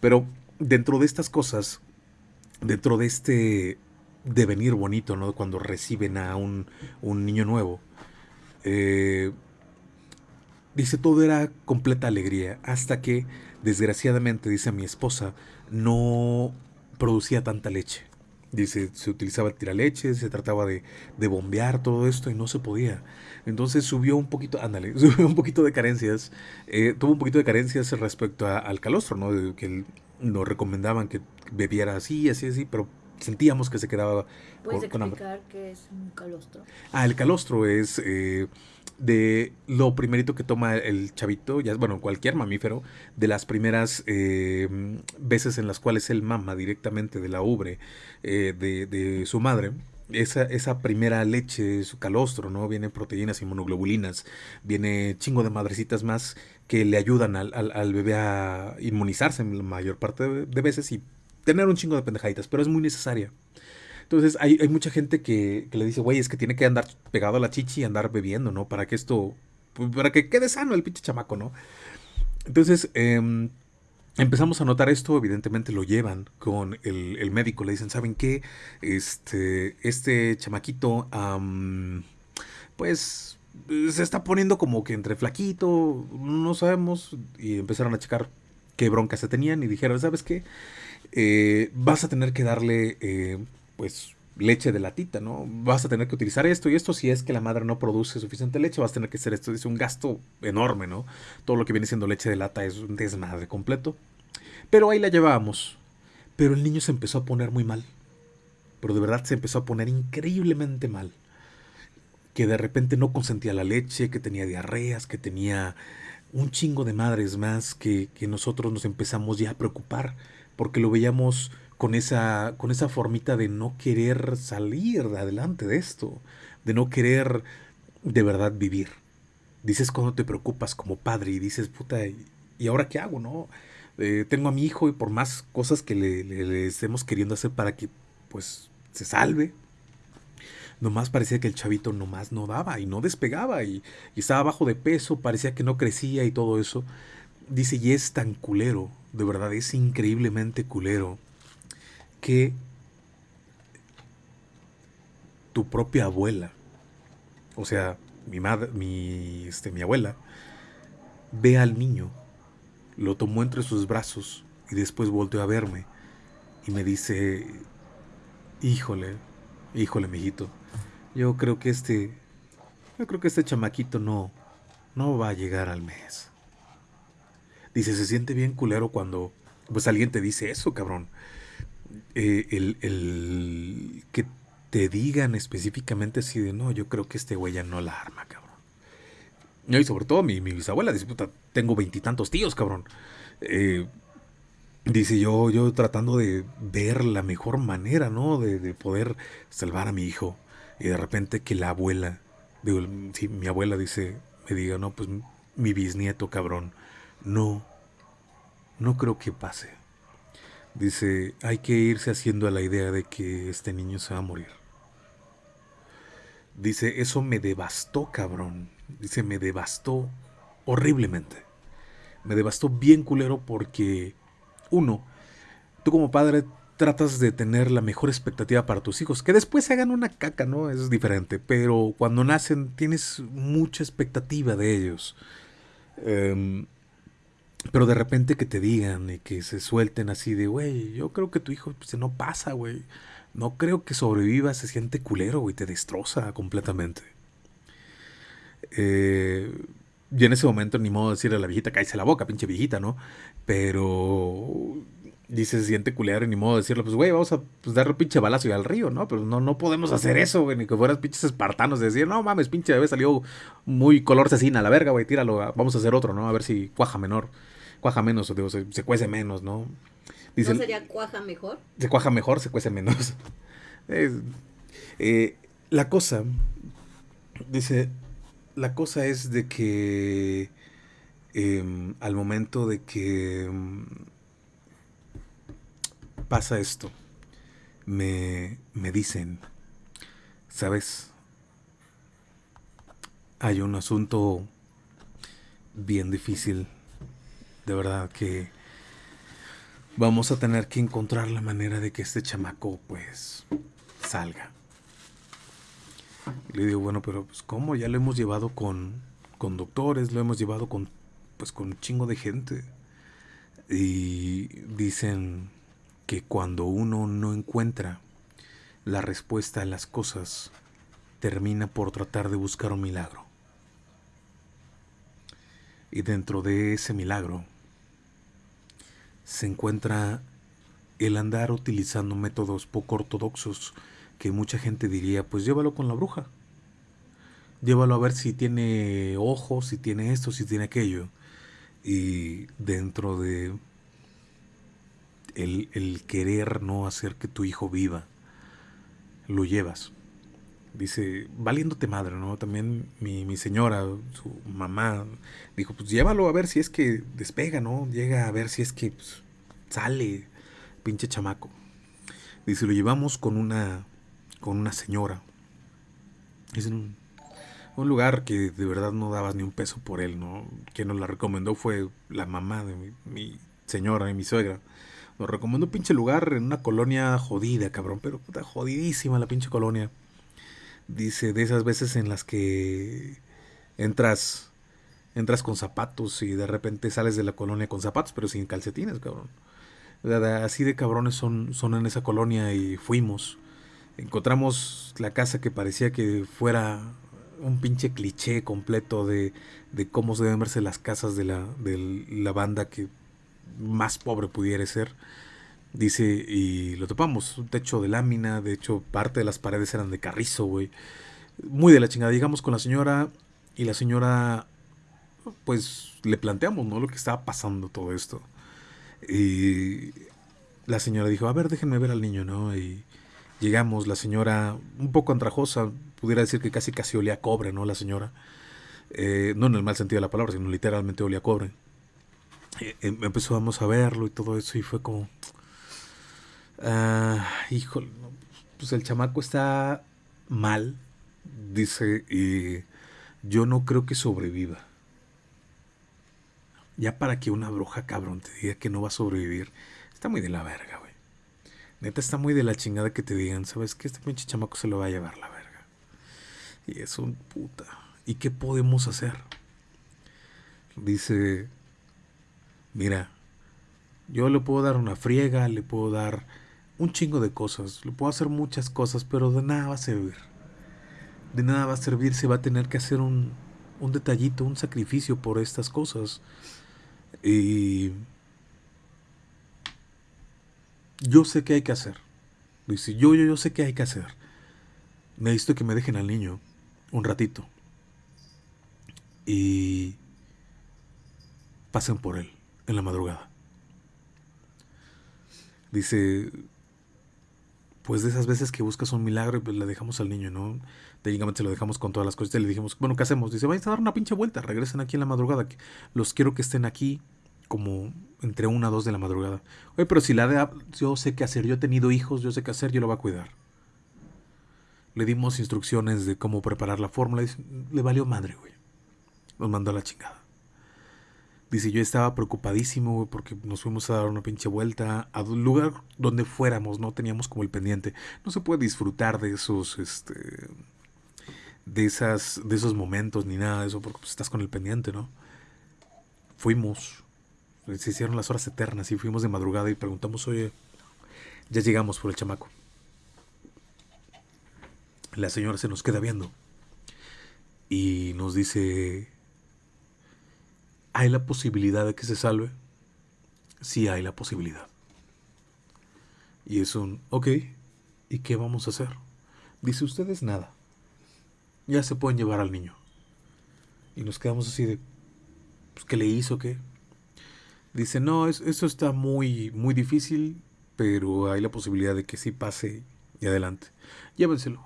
Pero dentro de estas cosas, dentro de este devenir bonito, ¿no? Cuando reciben a un, un niño nuevo, eh, dice, todo era completa alegría, hasta que, desgraciadamente, dice mi esposa, no producía tanta leche. Dice, se utilizaba tiraleche, se trataba de, de, bombear todo esto y no se podía. Entonces subió un poquito, ándale, subió un poquito de carencias, eh, tuvo un poquito de carencias respecto a, al calostro, ¿no? De, que nos recomendaban que bebiera así, así, así, pero sentíamos que se quedaba ¿Puedes explicar con qué es un calostro? Ah, el calostro es eh, de lo primerito que toma el chavito, ya bueno, cualquier mamífero, de las primeras eh, veces en las cuales él mama directamente de la ubre eh, de, de, su madre. Esa, esa primera leche, su calostro, ¿no? Viene proteínas, inmunoglobulinas, viene chingo de madrecitas más que le ayudan al, al, al bebé a inmunizarse en la mayor parte de, de veces y tener un chingo de pendejaditas, pero es muy necesaria. Entonces hay, hay mucha gente que, que, le dice, güey, es que tiene que andar pegado a la chichi y andar bebiendo, ¿no? Para que esto pues, para que quede sano el pinche chamaco, ¿no? Entonces, em, empezamos a notar esto, evidentemente lo llevan con el, médico, le dicen, ¿saben qué? Este, este chamaquito, pues se está poniendo como que entre flaquito, no sabemos, y empezaron a checar qué broncas se tenían y dijeron, ¿sabes qué? Eh, vas a tener que darle, eh, pues, leche de latita, ¿no? Vas a tener que utilizar esto y esto si es que la madre no produce suficiente leche, vas a tener que hacer esto. Es un gasto enorme, ¿no? Todo lo que viene siendo leche de lata es un desmadre completo. Pero ahí la llevábamos. Pero el niño se empezó a poner muy mal. Pero de verdad se empezó a poner increíblemente mal. Que de repente no consentía la leche, que tenía diarreas, que tenía un chingo de madres más que, que nosotros nos empezamos ya a preocupar porque lo veíamos con esa, con esa formita de no querer salir adelante de esto, de no querer de verdad vivir. Dices cuando te preocupas como padre y dices, puta, ¿y ahora qué hago? no eh, Tengo a mi hijo y por más cosas que le, estemos queriendo hacer para que pues se salve, nomás parecía que el chavito nomás no daba y no despegaba y, y, estaba bajo de peso, parecía que no crecía y todo eso. Dice, y es tan culero, de verdad es increíblemente culero que tu propia abuela, o sea, mi madre, mi, este, mi abuela, ve al niño, lo tomó entre sus brazos y después volteó a verme y me dice, híjole, híjole, mijito, yo creo que este, yo creo que este chamaquito no, no va a llegar al mes. Dice, se siente bien culero cuando, pues alguien te dice eso, cabrón. Eh, el, que te digan específicamente así de no, yo creo que este güey ya no la arma, cabrón. Y sobre todo mi, bisabuela dice, puta, tengo veintitantos tíos, cabrón. Eh, dice yo, yo tratando de ver la mejor manera, ¿no? De, poder salvar a mi hijo. Y de repente que la abuela, digo, sí, mi abuela dice, me diga, no, pues mi bisnieto, cabrón. No, no creo que pase. Dice, hay que irse haciendo a la idea de que este niño se va a morir. Dice, eso me devastó, cabrón. Dice, me devastó horriblemente. Me devastó bien culero porque, uno, tú como padre tratas de tener la mejor expectativa para tus hijos. Que después se hagan una caca, ¿no? Es diferente. Pero cuando nacen tienes mucha expectativa de ellos. Eh, pero de repente que te digan y que se suelten así de, güey, yo creo que tu hijo pues, no pasa, güey. No creo que sobreviva, se siente culero, güey, te destroza completamente. Eh, y en ese momento ni modo de decirle a la viejita, cállese la boca, pinche viejita, ¿no? Pero dice, se siente culero y ni modo de decirle, pues, güey, vamos a pues, darle pinche balazo y al río, ¿no? Pero no, no podemos hacer eso, güey, ni que fueras pinches espartanos de decir, no mames, pinche bebé salió muy color cecina, la verga, güey, tíralo, vamos a hacer otro, ¿no? A ver si cuaja menor cuaja menos, o digo, se, cuece menos, ¿no? Dice, ¿No sería cuaja mejor? Se cuaja mejor, se cuece menos. Eh, la cosa, dice, la cosa es de que em, al momento de que em, pasa esto, me, me dicen, ¿sabes? Hay un asunto bien difícil de verdad que vamos a tener que encontrar la manera de que este chamaco pues salga. le digo, bueno, pero pues cómo, ya lo hemos llevado con, con doctores, lo hemos llevado con pues con un chingo de gente. Y dicen que cuando uno no encuentra la respuesta a las cosas, termina por tratar de buscar un milagro. Y dentro de ese milagro se encuentra el andar utilizando métodos poco ortodoxos que mucha gente diría, pues llévalo con la bruja. Llévalo a ver si tiene ojos, si tiene esto, si tiene aquello. Y dentro de el, el querer no hacer que tu hijo viva, lo llevas. Dice, valiéndote madre, ¿no? También mi, mi señora, su mamá, dijo, pues llévalo a ver si es que despega, ¿no? Llega a ver si es que pues, sale, pinche chamaco. Dice, lo llevamos con una, con una señora. Dice, Un lugar que de verdad no dabas ni un peso por él, ¿no? Quien nos la recomendó fue la mamá de mi, mi señora y mi suegra. Nos recomendó un pinche lugar en una colonia jodida, cabrón, pero puta jodidísima la pinche colonia. Dice, de esas veces en las que entras entras con zapatos y de repente sales de la colonia con zapatos, pero sin calcetines, cabrón. Así de cabrones son, son en esa colonia y fuimos. Encontramos la casa que parecía que fuera un pinche cliché completo de, de cómo se deben verse las casas de la, de la banda que más pobre pudiera ser. Dice, y lo topamos, un techo de lámina, de hecho parte de las paredes eran de carrizo, güey. Muy de la chingada. Llegamos con la señora y la señora, pues le planteamos, ¿no? Lo que estaba pasando todo esto. Y la señora dijo, a ver, déjenme ver al niño, ¿no? Y llegamos, la señora, un poco andrajosa, pudiera decir que casi casi olía a cobre, ¿no? La señora. Eh, no en el mal sentido de la palabra, sino literalmente olía cobre. Eh, em, empezamos a verlo y todo eso y fue como... Ah, híjole, pues el chamaco está mal, dice, y yo no creo que sobreviva. Ya para que una bruja cabrón te diga que no va a sobrevivir, está muy de la verga, güey. Neta está muy de la chingada que te digan, ¿sabes qué? Este pinche chamaco se lo va a llevar la verga. Y es un puta. ¿Y qué podemos hacer? Dice, mira, yo le puedo dar una friega, le puedo dar un chingo de cosas, le puedo hacer muchas cosas, pero de nada va a servir. De nada va a servir, se va a tener que hacer un, un detallito, un sacrificio por estas cosas. Y yo sé qué hay que hacer. Dice, yo, yo, yo sé qué hay que hacer. Necesito que me dejen al niño un ratito. Y pasen por él en la madrugada. Dice, pues de esas veces que buscas un milagro pues le dejamos al niño, ¿no? Técnicamente se lo dejamos con todas las cosas y le dijimos, bueno, ¿qué hacemos? Dice, vais a dar una pinche vuelta, regresen aquí en la madrugada, los quiero que estén aquí como entre una o dos de la madrugada. Oye, pero si la de, yo sé qué hacer, yo he tenido hijos, yo sé qué hacer, yo lo voy a cuidar. Le dimos instrucciones de cómo preparar la fórmula, le valió madre, güey. Nos mandó a la chingada. Dice, yo estaba preocupadísimo, porque nos fuimos a dar una pinche vuelta a un lugar donde fuéramos, no teníamos como el pendiente. No se puede disfrutar de esos, este, de esas, de esos momentos ni nada de eso, porque pues, estás con el pendiente, ¿no? Fuimos, se hicieron las horas eternas y fuimos de madrugada y preguntamos, oye, ya llegamos por el chamaco. La señora se nos queda viendo y nos dice, ¿hay la posibilidad de que se salve? Sí hay la posibilidad. Y es un, ok, ¿y qué vamos a hacer? Dice, ustedes nada. Ya se pueden llevar al niño. Y nos quedamos así de, pues, ¿qué le hizo? ¿Qué? Dice, no, eso está muy, muy difícil, pero hay la posibilidad de que sí pase y adelante. Llévenselo.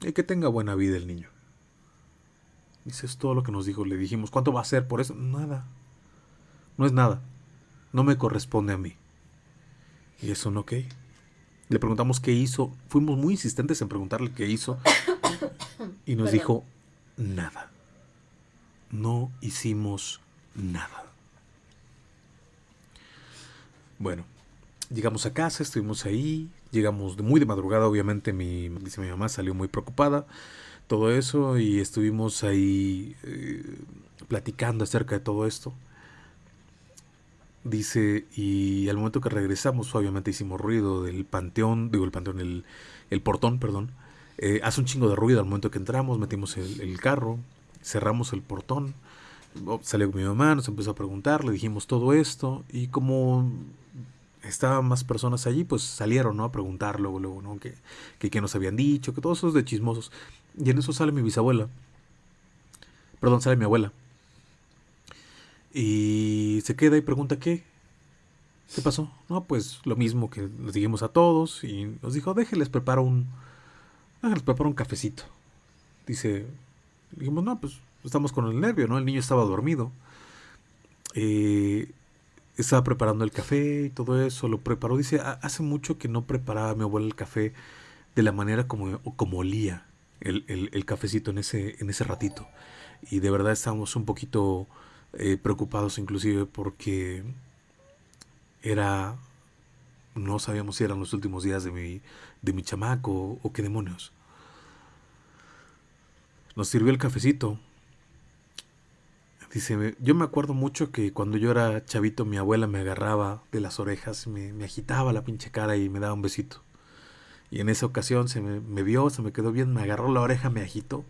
Y que tenga buena vida el niño. Dice, es todo lo que nos dijo. Le dijimos, ¿cuánto va a ser por eso? Nada. No es nada. No me corresponde a mí. Y eso no, ok. Le preguntamos qué hizo. Fuimos muy insistentes en preguntarle qué hizo. Y nos dijo, nada. No hicimos nada. Bueno, llegamos a casa, estuvimos ahí, llegamos muy de madrugada, obviamente mi, dice mi mamá, salió muy preocupada, todo eso, y estuvimos ahí eh, platicando acerca de todo esto. Dice, y al momento que regresamos, obviamente hicimos ruido del panteón, digo el panteón, el, el portón, perdón. Eh, hace un chingo de ruido al momento que entramos, metimos el, el carro, cerramos el portón, oh, salió mi mamá, nos empezó a preguntar, le dijimos todo esto, y como estaban más personas allí, pues salieron, ¿no? A preguntar luego, luego, ¿no? Que, que, que nos habían dicho, que todos esos de chismosos. Y en eso sale mi bisabuela. Perdón, sale mi abuela. Y se queda y pregunta, ¿qué? ¿Qué pasó? No, pues lo mismo que les dijimos a todos. Y nos dijo, déjenles preparo un... Déjenles preparo un cafecito. Dice, dijimos, no, pues estamos con el nervio, ¿no? El niño estaba dormido. Eh, estaba preparando el café y todo eso, lo preparó. Dice, hace mucho que no preparaba mi abuela el café de la manera como, como olía. El, el- el cafecito en ese, en ese ratito. Y de verdad estábamos un poquito eh, preocupados inclusive porque era... No sabíamos si eran los últimos días de mi, de mi chamaco o qué demonios. Nos sirvió el cafecito. Dice, "Me- yo me acuerdo mucho que cuando yo era chavito mi abuela me agarraba de las orejas, me, me agitaba la pinche cara y me daba un besito. Y en esa ocasión se me, me vio, se me quedó bien, me agarró la oreja, me agitó.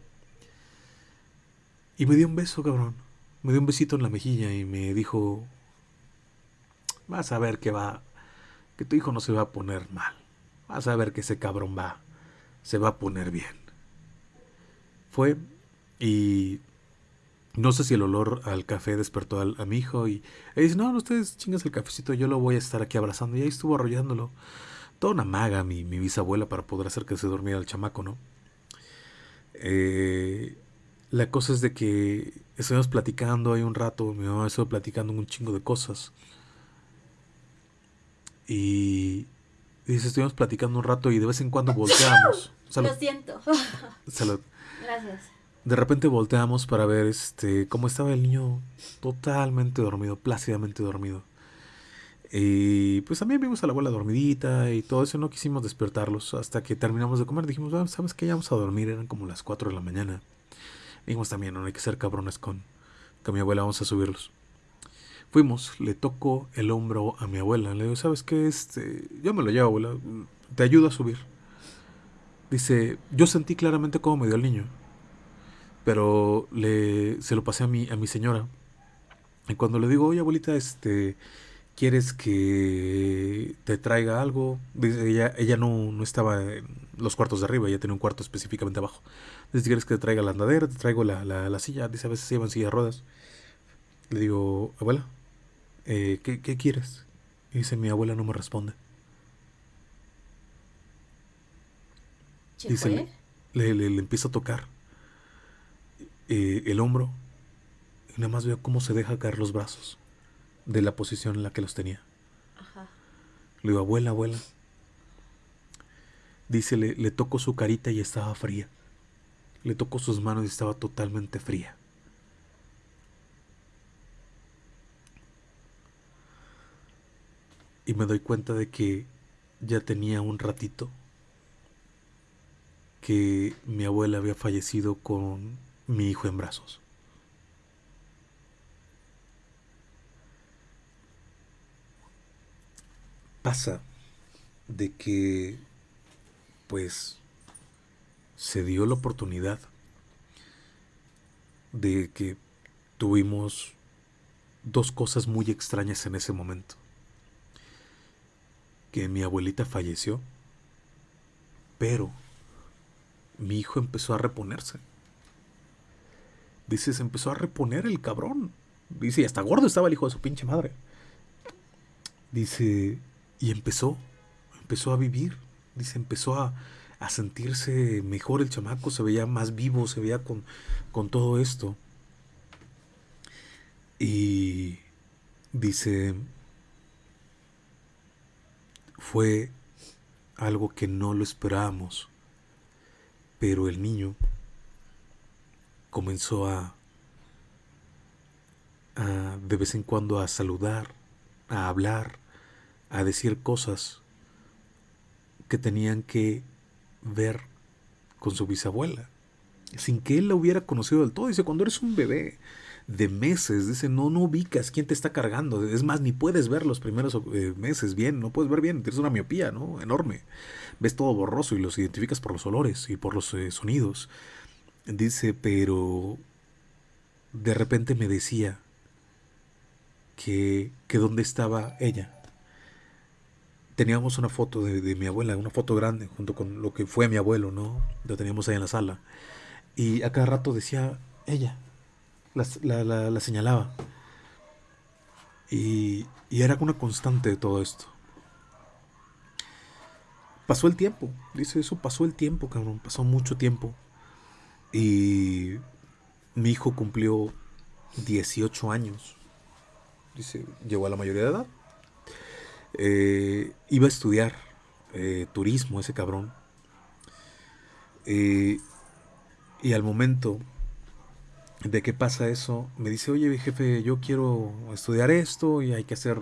Y me dio un beso, cabrón. Me dio un besito en la mejilla y me dijo, vas a ver que va, que tu hijo no se va a poner mal. Vas a ver que ese cabrón va, se va a poner bien. Fue y no sé si el olor al café despertó al- a, mi hijo y él dice, no, no, ustedes chingas el cafecito, yo lo voy a estar aquí abrazando. Y ahí estuvo arrollándolo. Toda una maga mi, mi bisabuela para poder hacer que se durmiera el chamaco, ¿no? Eh, la cosa es de que estuvimos platicando ahí un rato, mi mamá estuvo platicando un chingo de cosas. Y dice, estuvimos platicando un rato y de vez en cuando volteamos. Salud. Lo siento. Salud. Gracias. De repente volteamos para ver este cómo estaba el niño totalmente dormido, plácidamente dormido. Y pues también vimos a la abuela dormidita y todo eso, no quisimos despertarlos hasta que terminamos de comer. Dijimos, "Ah, ¿sabes qué? Ya vamos a dormir, eran como las 4 de la mañana. Dijimos también, no hay que ser cabrones con, con mi abuela, vamos a subirlos. Fuimos, le tocó el hombro a mi abuela. Le digo, ¿sabes qué? Este, yo me lo llevo, abuela. Te ayudo a subir. Dice, yo sentí claramente cómo me dio el niño. Pero le, se lo pasé a mi, a mi señora. Y cuando le digo, oye abuelita, este, ¿quieres que te traiga algo? Dice, ella, ella no, no estaba en los cuartos de arriba, ella tenía un cuarto específicamente abajo. Dice, ¿quieres que te traiga la andadera? Te traigo la, la, la silla. Dice, a veces se llevan silla de ruedas. Le digo, abuela, eh, ¿qué, ¿qué quieres? Y dice, mi abuela no me responde. ¿Se Dice, le, le, le empiezo a tocar eh, el hombro y nada más veo cómo se deja caer los brazos de la posición en la que los tenía. Ajá. Le digo, abuela, abuela. Dice, le, le toco su carita y estaba fría. Le toco sus manos y estaba totalmente fría. Y me doy cuenta de que ya tenía un ratito que mi abuela había fallecido con mi hijo en brazos. Pasa de que, pues, se dio la oportunidad de que tuvimos dos cosas muy extrañas en ese momento. Que mi abuelita falleció, pero mi hijo empezó a reponerse. Dice, se empezó a reponer el cabrón. Dice, y hasta gordo estaba el hijo de su pinche madre. Dice, y empezó, empezó a vivir. Dice, empezó a, a sentirse mejor el chamaco, se veía más vivo, se veía con, con todo esto. Y dice, fue algo que no lo esperábamos, pero el niño comenzó a, a de vez en cuando a saludar, a hablar, a decir cosas que tenían que ver con su bisabuela, sin que él la hubiera conocido del todo. Dice, cuando eres un bebé de meses, dice, no, no ubicas quién te está cargando. Es más, ni puedes ver los primeros eh, meses bien, no puedes ver bien, tienes una miopía, ¿no? Enorme. Ves todo borroso y los identificas por los olores y por los eh, sonidos. Dice, pero de repente me decía que, que dónde estaba ella. Teníamos una foto de, de mi abuela, una foto grande, junto con lo que fue mi abuelo, ¿no? Lo teníamos ahí en la sala. Y a cada rato decía ella, la, la- la- la señalaba. Y, y era una constante de todo esto. Pasó el tiempo, dice eso, pasó el tiempo, cabrón, pasó mucho tiempo. Y mi hijo cumplió 18 años. Dice, llegó a la mayoría de edad. Eh, iba a estudiar eh, turismo ese cabrón. Eh, Y al momento de que pasa eso, me dice, oye jefe, yo quiero estudiar esto y hay que hacer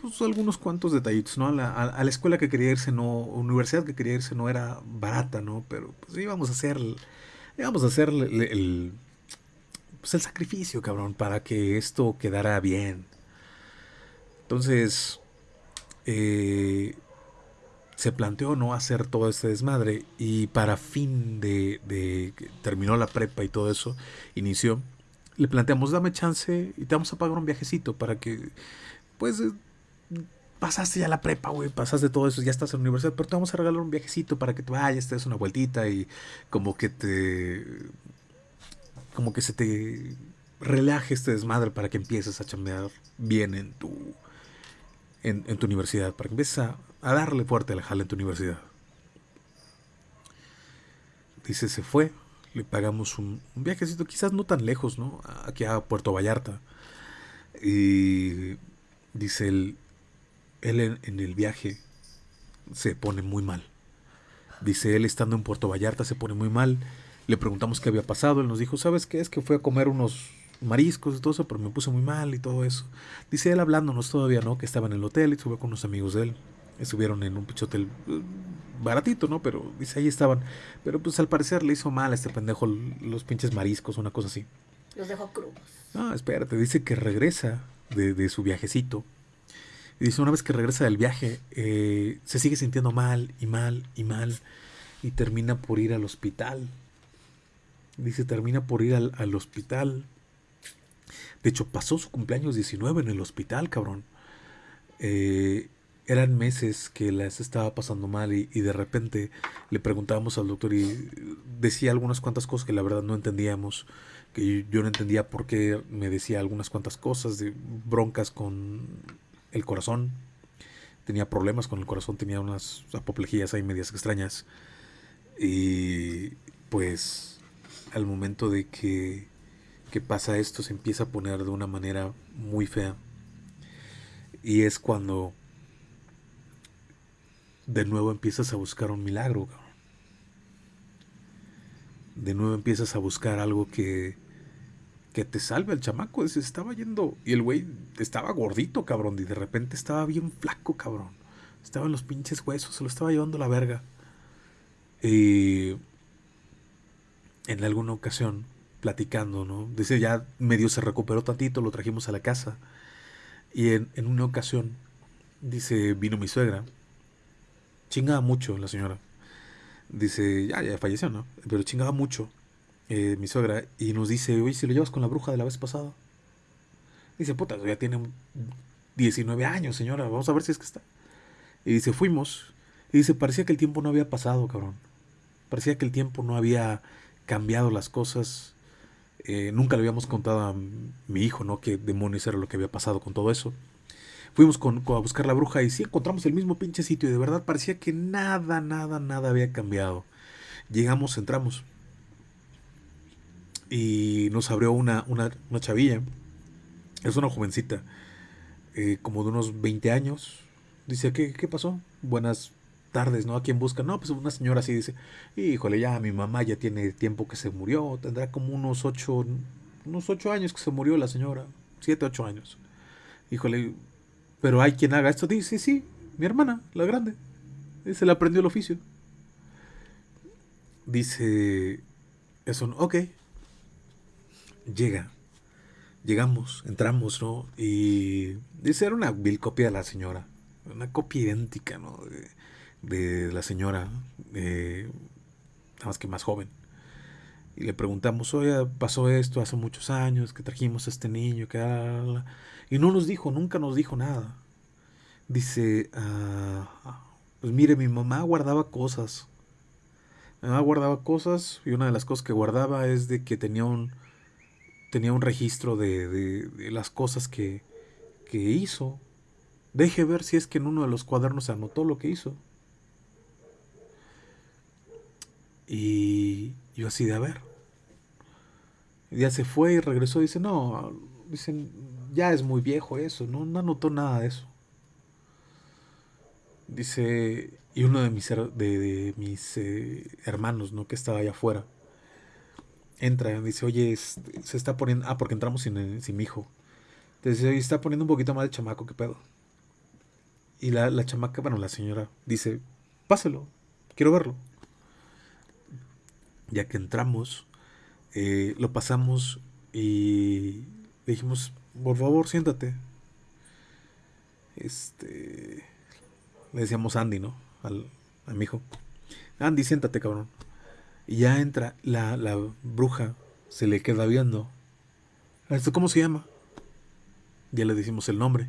pues, algunos cuantos detallitos, ¿no? A la, a- la escuela que quería irse, no, universidad que quería irse no era barata, ¿no? Pero pues íbamos a hacer, íbamos a hacer el, el- pues, el sacrificio, cabrón, para que esto quedara bien. Entonces, eh, se planteó no hacer todo este desmadre y para fin de, terminó la prepa y todo eso, inició, le planteamos, dame chance y te vamos a pagar un viajecito para que, pues, eh, pasaste ya la prepa, güey, pasaste todo eso, ya estás en la universidad, pero te vamos a regalar un viajecito para que te vayas, te des una vueltita y como que te, como que se te relaje este desmadre para que empieces a chambear bien en tu, en, tu universidad, para que empieces a, darle fuerte a la jala en tu universidad. Dice, se fue, le pagamos un, un viajecito, quizás no tan lejos, ¿no? Aquí a Puerto Vallarta. Y dice él, él en, en el viaje se pone muy mal. Dice él estando en Puerto Vallarta se pone muy mal. Le preguntamos qué había pasado. Él nos dijo, ¿sabes qué? Es que fue a comer unos mariscos y todo eso, pero me puse muy mal y todo eso. Dice él hablándonos todavía, ¿no? Que estaba en el hotel y estuvo con unos amigos de él. Estuvieron en un pinche hotel eh, baratito, ¿no? Pero dice, ahí estaban. Pero pues al parecer le hizo mal a este pendejo los pinches mariscos, una cosa así. Los dejo crudos. No, espérate, dice que regresa de, de su viajecito. Y dice, una vez que regresa del viaje, eh, se sigue sintiendo mal y mal y mal. Y termina por ir al hospital. Dice, termina por ir al, al hospital. De hecho, pasó su cumpleaños 19 en el hospital, cabrón. Eh, eran meses que las estaba pasando mal y, y de repente le preguntábamos al doctor y decía algunas cuantas cosas que la verdad no entendíamos que yo, no entendía por qué me decía algunas cuantas cosas de broncas con el corazón. Tenía problemas con el corazón, tenía unas apoplejías ahí medias extrañas. Y pues al momento de que, que pasa esto se empieza a poner de una manera muy fea. Y es cuando de nuevo empiezas a buscar un milagro. De nuevo empiezas a buscar algo que, que te salve al chamaco. Se estaba yendo. Y el güey estaba gordito, cabrón. Y de repente estaba bien flaco, cabrón. Estaba en los pinches huesos. Se lo estaba llevando la verga. Y en alguna ocasión, platicando, ¿no? Dice, ya medio se recuperó tantito, lo trajimos a la casa. Y en, en una ocasión, dice, vino mi suegra. Chingaba mucho la señora. Dice, ya, ya falleció, ¿no? Pero chingaba mucho eh, mi suegra. Y nos dice, oye, si lo llevas con la bruja de la vez pasada. Dice, puta, ya tiene 19 años, señora. Vamos a ver si es que está. Y dice, fuimos. Y dice, parecía que el tiempo no había pasado, cabrón. Parecía que el tiempo no había cambiado las cosas. Eh, nunca le habíamos contado a mi hijo, ¿no? Qué demonios era lo que había pasado con todo eso. Fuimos con- a buscar la bruja y sí encontramos el mismo pinche sitio y de verdad parecía que nada, nada, nada había cambiado. Llegamos, entramos y nos abrió una, una, una chavilla. Es una jovencita, eh, como de unos 20 años. Dice, ¿qué, qué pasó? Buenas tardes, ¿no? ¿A quién busca? No, pues una señora así dice, híjole, ya mi mamá ya tiene tiempo que se murió, tendrá como unos ocho, unos ocho años que se murió la señora, siete, ocho años. Híjole, pero hay quien haga esto. Dice, sí, sí, mi hermana, la grande. Se le aprendió el oficio. Dice, eso, ok. Llega. Llegamos, entramos, ¿no? Y dice, era una vil copia de la señora. Una copia idéntica, ¿no? De, la señora, eh, nada más que más joven. Y le preguntamos, oye, pasó esto hace muchos años, que trajimos a este niño, que... ah, la, la, la". Y no nos dijo, nunca nos dijo nada. Dice, ah, pues mire, mi mamá guardaba cosas. Mi mamá guardaba cosas y una de las cosas que guardaba es de que tenía un, tenía un registro de, de- de las cosas que, que hizo. Deje ver si es que en uno de los cuadernos se anotó lo que hizo. Y yo así de a ver. Y ya se fue y regresó y dice, no, dicen, ya es muy viejo eso, no, no anotó nada de eso. Dice, y uno de mis, de, mis eh, hermanos, ¿no? Que estaba allá afuera, entra, dice, oye, este, se está poniendo, ah, porque entramos sin, sin mi hijo. Dice, oye, está poniendo un poquito más de chamaco, ¿qué pedo? Y la, la chamaca, bueno, la señora dice, páselo, quiero verlo. Ya que entramos, eh, lo pasamos y dijimos, por favor, siéntate. Este, le decíamos Andy, ¿no? Al, a mi hijo. Andy, siéntate, cabrón. Y ya entra la, la bruja, se le queda viendo. ¿Esto cómo se llama? Ya le decimos el nombre.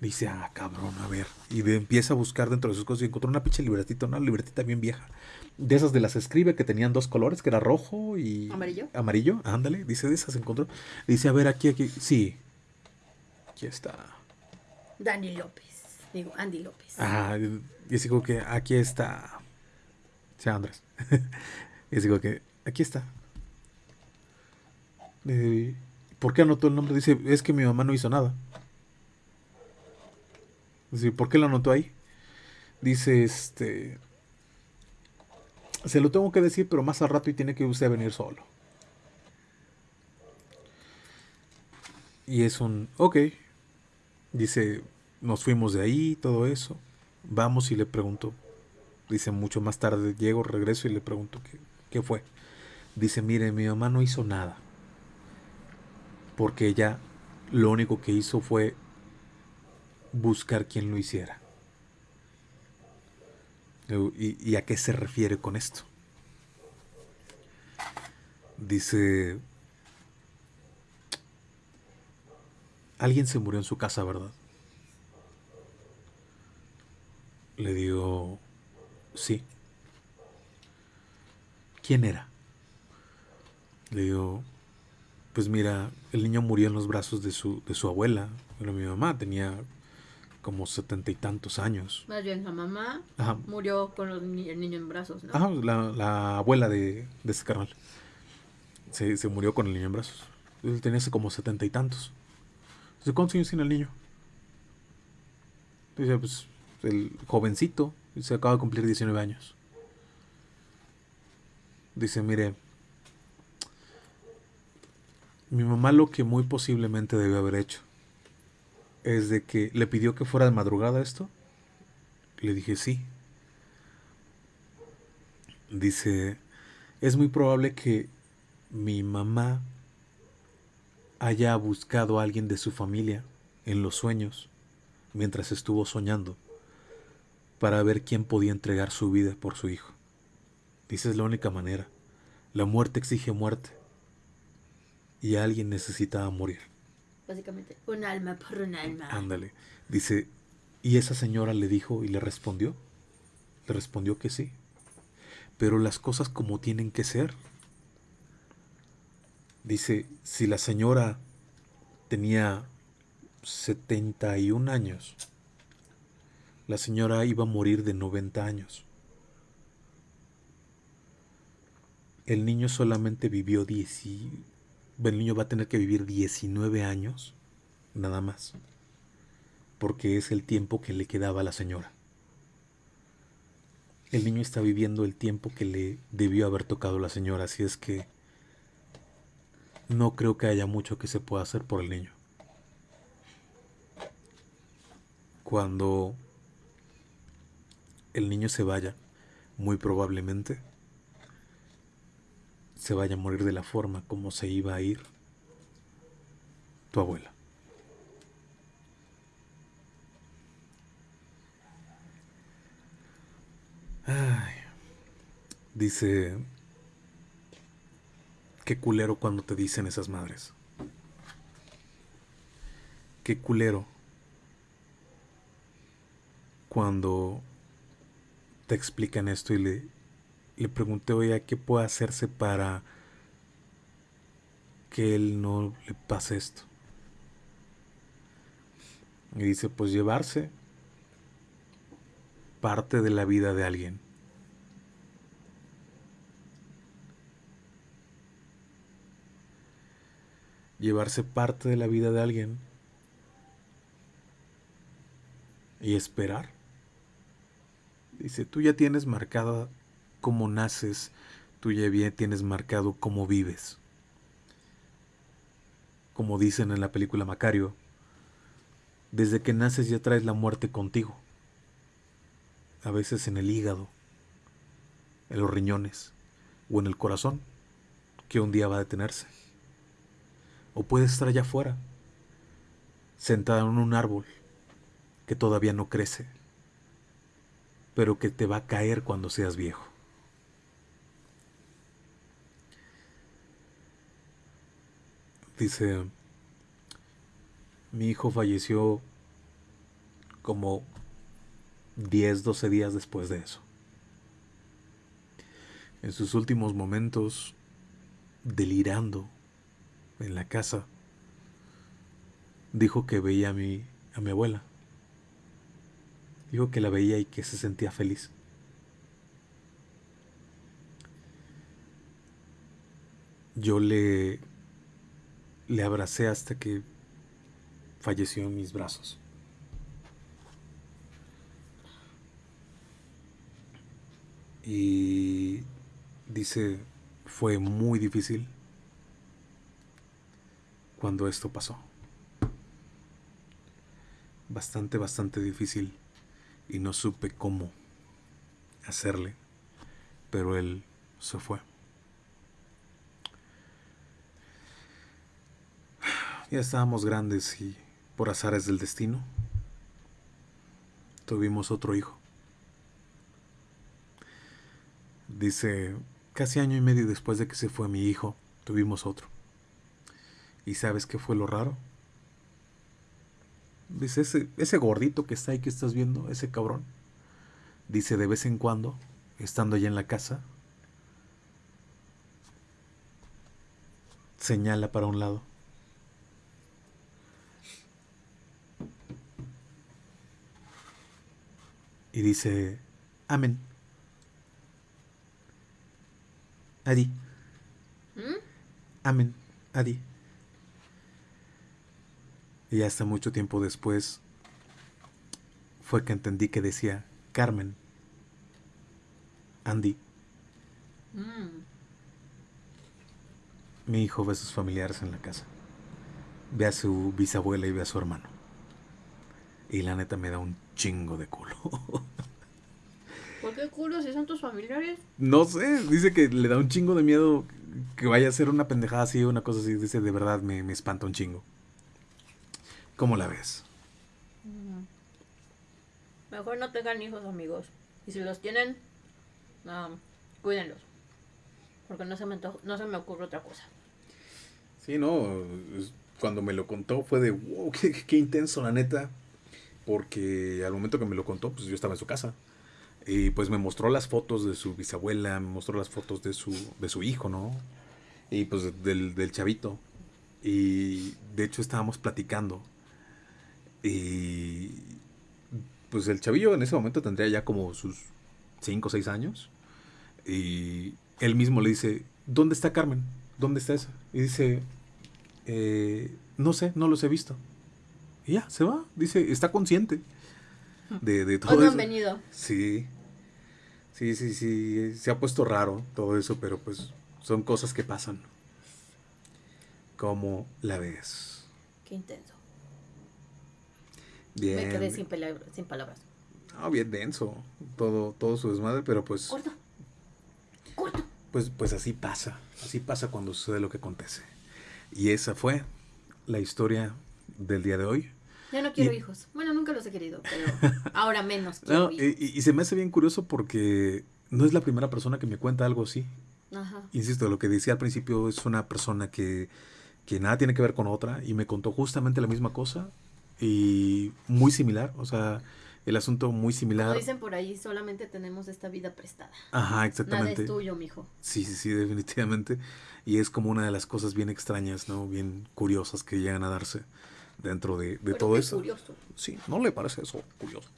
Dice, ah, cabrón, a ver. Y de- empieza a buscar dentro de sus cosas y encontró una pinche libretita, una libretita bien vieja. De esas de las escribe que tenían dos colores, que era rojo y... ¿Amarillo? Amarillo, ándale. Dice, de esas encontró. Dice, a ver, aquí, aquí. Sí. Aquí está. Dani López. Digo, Andy López. Ah, y así como que aquí está. Sí, Andrés. y así como que aquí está. Eh, ¿Por qué anotó el nombre? Dice, es que mi mamá no hizo nada. Dice, ¿por qué lo anotó ahí? Dice, este... Se lo tengo que decir, pero más al rato y tiene que usted venir solo. Y es un, ok. Dice, nos fuimos de ahí, todo eso. Vamos y le pregunto. Dice, mucho más tarde llego, regreso y le pregunto qué, qué fue. Dice, mire, mi mamá no hizo nada. Porque ella lo único que hizo fue buscar quien lo hiciera. ¿Y, a qué se refiere con esto? Dice, alguien se murió en su casa, ¿verdad? Le digo, sí. ¿Quién era? Le digo, pues mira, el niño murió en los brazos de su, de su abuela. Era mi mamá, tenía como setenta y tantos años. Más bien, la mamá Ajá. murió con los ni- el niño en brazos, ¿no? Ajá, la, la abuela de, de ese carnal. Se, se murió con el niño en brazos. Él tenía hace como setenta y tantos. Dice, ¿cuántos años tiene el niño? Dice, pues, el jovencito. Se acaba de cumplir 19 años. Dice, mire, mi mamá lo que muy posiblemente debió haber hecho es de que le pidió que fuera de madrugada esto. Le dije, sí. Dice, es muy probable que mi mamá haya buscado a alguien de su familia en los sueños mientras estuvo soñando para ver quién podía entregar su vida por su hijo. Dice, es la única manera. La muerte exige muerte. Y alguien necesitaba morir. Básicamente, un alma por un alma. Ándale. Dice, y esa señora le dijo y le respondió. Le respondió que sí. Pero las cosas como tienen que ser. Dice, si la señora tenía 71 años, la señora iba a morir de 90 años. El niño solamente vivió 10 y- El niño va a tener que vivir 19 años, nada más. Porque es el tiempo que le quedaba a la señora. El niño está viviendo el tiempo que le debió haber tocado la señora, así es que no creo que haya mucho que se pueda hacer por el niño. Cuando el niño se vaya, muy probablemente se vaya a morir de la forma como se iba a ir tu abuela. Ay, dice, qué culero cuando te dicen esas madres. Qué culero cuando te explican esto y le, le pregunté, oye, ¿qué puede hacerse para que él no le pase esto? Y dice, pues llevarse parte de la vida de alguien. Llevarse parte de la vida de alguien y esperar. Dice, tú ya tienes marcada cómo naces, tú ya bien tienes marcado cómo vives. Como dicen en la película Macario, desde que naces ya traes la muerte contigo. A veces en el hígado, en los riñones o en el corazón, que un día va a detenerse. O puedes estar allá afuera, sentada en un árbol que todavía no crece, pero que te va a caer cuando seas viejo. Dice, mi hijo falleció como 10, 12 días después de eso. En sus últimos momentos, delirando en la casa, dijo que veía a mi, a mi abuela. Dijo que la veía y que se sentía feliz. Yo le, le abracé hasta que falleció en mis brazos. Y dice, fue muy difícil cuando esto pasó. Bastante, bastante difícil. Y no supe cómo hacerle. Pero él se fue. Ya estábamos grandes y por azares del destino tuvimos otro hijo. Dice, casi año y medio después de que se fue mi hijo, tuvimos otro. ¿Y sabes qué fue lo raro? Dice, ese, ese gordito que está ahí que estás viendo, ese cabrón. Dice, de vez en cuando, estando allá en la casa, señala para un lado. Y dice, amén. Adi. ¿Mm? Amén. Adi. Y hasta mucho tiempo después fue que entendí que decía Carmen. Andy. Mm. Mi hijo ve a sus familiares en la casa. Ve a su bisabuela y ve a su hermano. Y la neta me da un chingo de culo. ¿Por qué culo si son tus familiares? no sé, dice que le da un chingo de miedo que vaya a ser una pendejada así o una cosa así. Dice, de verdad me, me espanta un chingo. ¿Cómo la ves? Mejor no tengan hijos, amigos. Y si los tienen, cuídenlos. Porque no se, me no se me ocurre otra cosa. Sí, no, cuando me lo contó fue de, wow, qué, qué intenso, la neta. Porque al momento que me lo contó, pues yo estaba en su casa. Y pues me mostró las fotos de su bisabuela, me mostró las fotos de su, de su hijo, ¿no? Y pues del, del chavito. Y de hecho estábamos platicando. Y pues el chavillo en ese momento tendría ya como sus 5 o 6 años. Y él mismo le dice, ¿dónde está Carmen? ¿Dónde está esa? Y dice, "Eh, no sé, no los he visto. Y ya, se va. Dice, está consciente de, de todo eso. han venido. Sí. Sí, sí, sí. Se ha puesto raro todo eso, pero pues son cosas que pasan. ¿Cómo la ves? Qué intenso. Bien. Me quedé sin palabras. Ah, bien denso. Todo, todo su desmadre, pero pues, Corto. Corto. pues, pues así pasa. Así pasa cuando sucede lo que acontece. Y esa fue la historia del día de hoy. Ya no quiero Y- hijos. Bueno, nunca los he querido, pero ahora menos quiero No, y, hijos. y- y se me hace bien curioso porque no es la primera persona que me cuenta algo así. Ajá. Insisto, lo que decía al principio es una persona que, que nada tiene que ver con otra y me contó justamente la misma cosa y muy similar, o sea, el asunto muy Como similar. dicen por ahí, solamente tenemos esta vida prestada. Ajá, Nada exactamente. es tuyo, mijo. Sí, sí, sí, definitivamente. Y es como una de las cosas bien extrañas, ¿no? Bien curiosas que llegan a darse dentro de, de Pero todo eso. curioso. Sí, ¿no le parece eso curioso?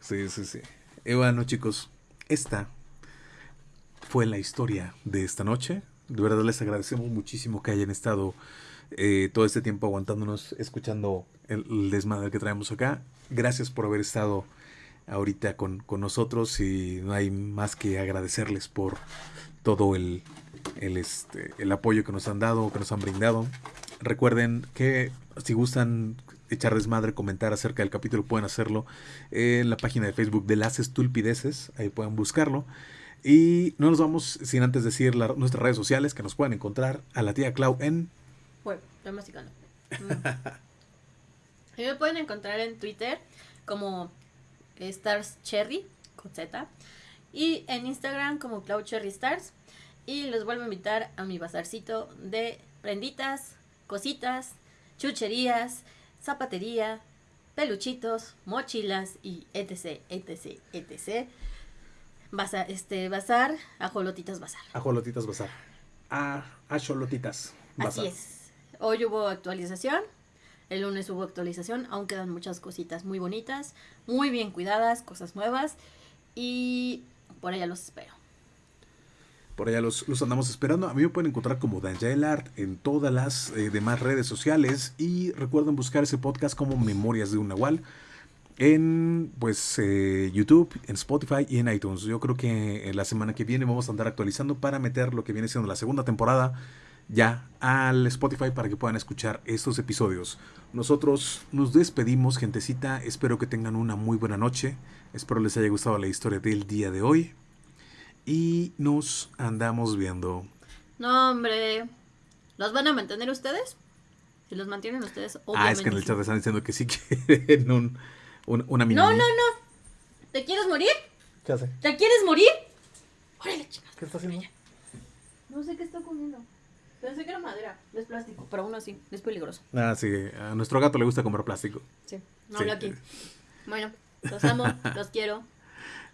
Sí, sí, sí. Y bueno, chicos, esta fue la historia de esta noche. De verdad les agradecemos muchísimo que hayan estado eh, todo este tiempo aguantándonos, escuchando el, el desmadre que traemos acá. Gracias por haber estado ahorita con, con nosotros y no hay más que agradecerles por todo el, el, este, el apoyo que nos han dado, que nos han brindado. Recuerden que si gustan echar desmadre, comentar acerca del capítulo, pueden hacerlo en la página de Facebook de Las Estulpideces, ahí pueden buscarlo. Y no nos vamos sin antes decir nuestras redes sociales que nos pueden encontrar a la tía Clau en Bueno, estoy masticando. Mm. Me pueden encontrar en Twitter como Stars Cherry con Z y en Instagram como Cloud Cherry Stars. Y los vuelvo a invitar a mi bazarcito de prenditas, cositas, chucherías, zapatería, peluchitos, mochilas y etc, etc, etc. Bazar, este, bazar, ajolotitas bazar. Ajolotitas Bazar. A Ajolotitas Bazar. Así es. Hoy hubo actualización. El lunes hubo actualización. Aún quedan muchas cositas muy bonitas, muy bien cuidadas, cosas nuevas. Y por allá los espero. Por allá los, los andamos esperando. A mí me pueden encontrar como Daniel Art en todas las eh, demás redes sociales. Y recuerden buscar ese podcast como Memorias de un Nahual. En pues eh, YouTube, en Spotify y en iTunes. Yo creo que eh, la semana que viene vamos a andar actualizando para meter lo que viene siendo la segunda temporada ya al Spotify para que puedan escuchar estos episodios. Nosotros nos despedimos, gentecita. Espero que tengan una muy buena noche. Espero les haya gustado la historia del día de hoy. Y nos andamos viendo. No, hombre. ¿Los van a mantener ustedes? Si los mantienen ustedes, obviamente. ah, es que en el chat están diciendo que sí quieren un, un- una mini. No, no, no. ¿Te quieres morir? ¿Qué hace? ¿Te quieres morir? Órale, chicas. ¿Qué está haciendo? No sé qué está comiendo. Pensé que era madera, no es plástico, pero aún así, es peligroso. Ah, sí. A nuestro gato le gusta comer plástico. Sí, no Sí. hablo aquí. Bueno, los amo, los quiero,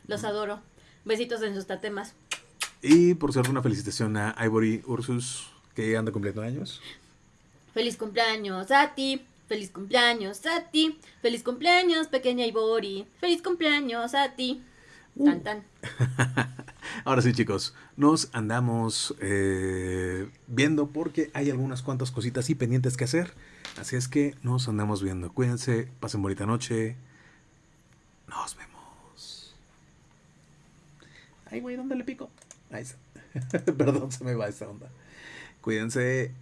los adoro. Besitos en sus tatemas. Y por cierto, una felicitación a Ivory Ursus, que anda cumpliendo años. Feliz cumpleaños a ti, feliz cumpleaños a ti, feliz cumpleaños pequeña Ibori, feliz cumpleaños a ti. Tan tan. Ahora sí, chicos, nos andamos eh, viendo porque hay algunas cuantas cositas y pendientes que hacer. Así es que nos andamos viendo. Cuídense, pasen bonita noche. Nos vemos. Ay, güey, ¿dónde le pico? Está. Perdón, se me va esa onda. Cuídense.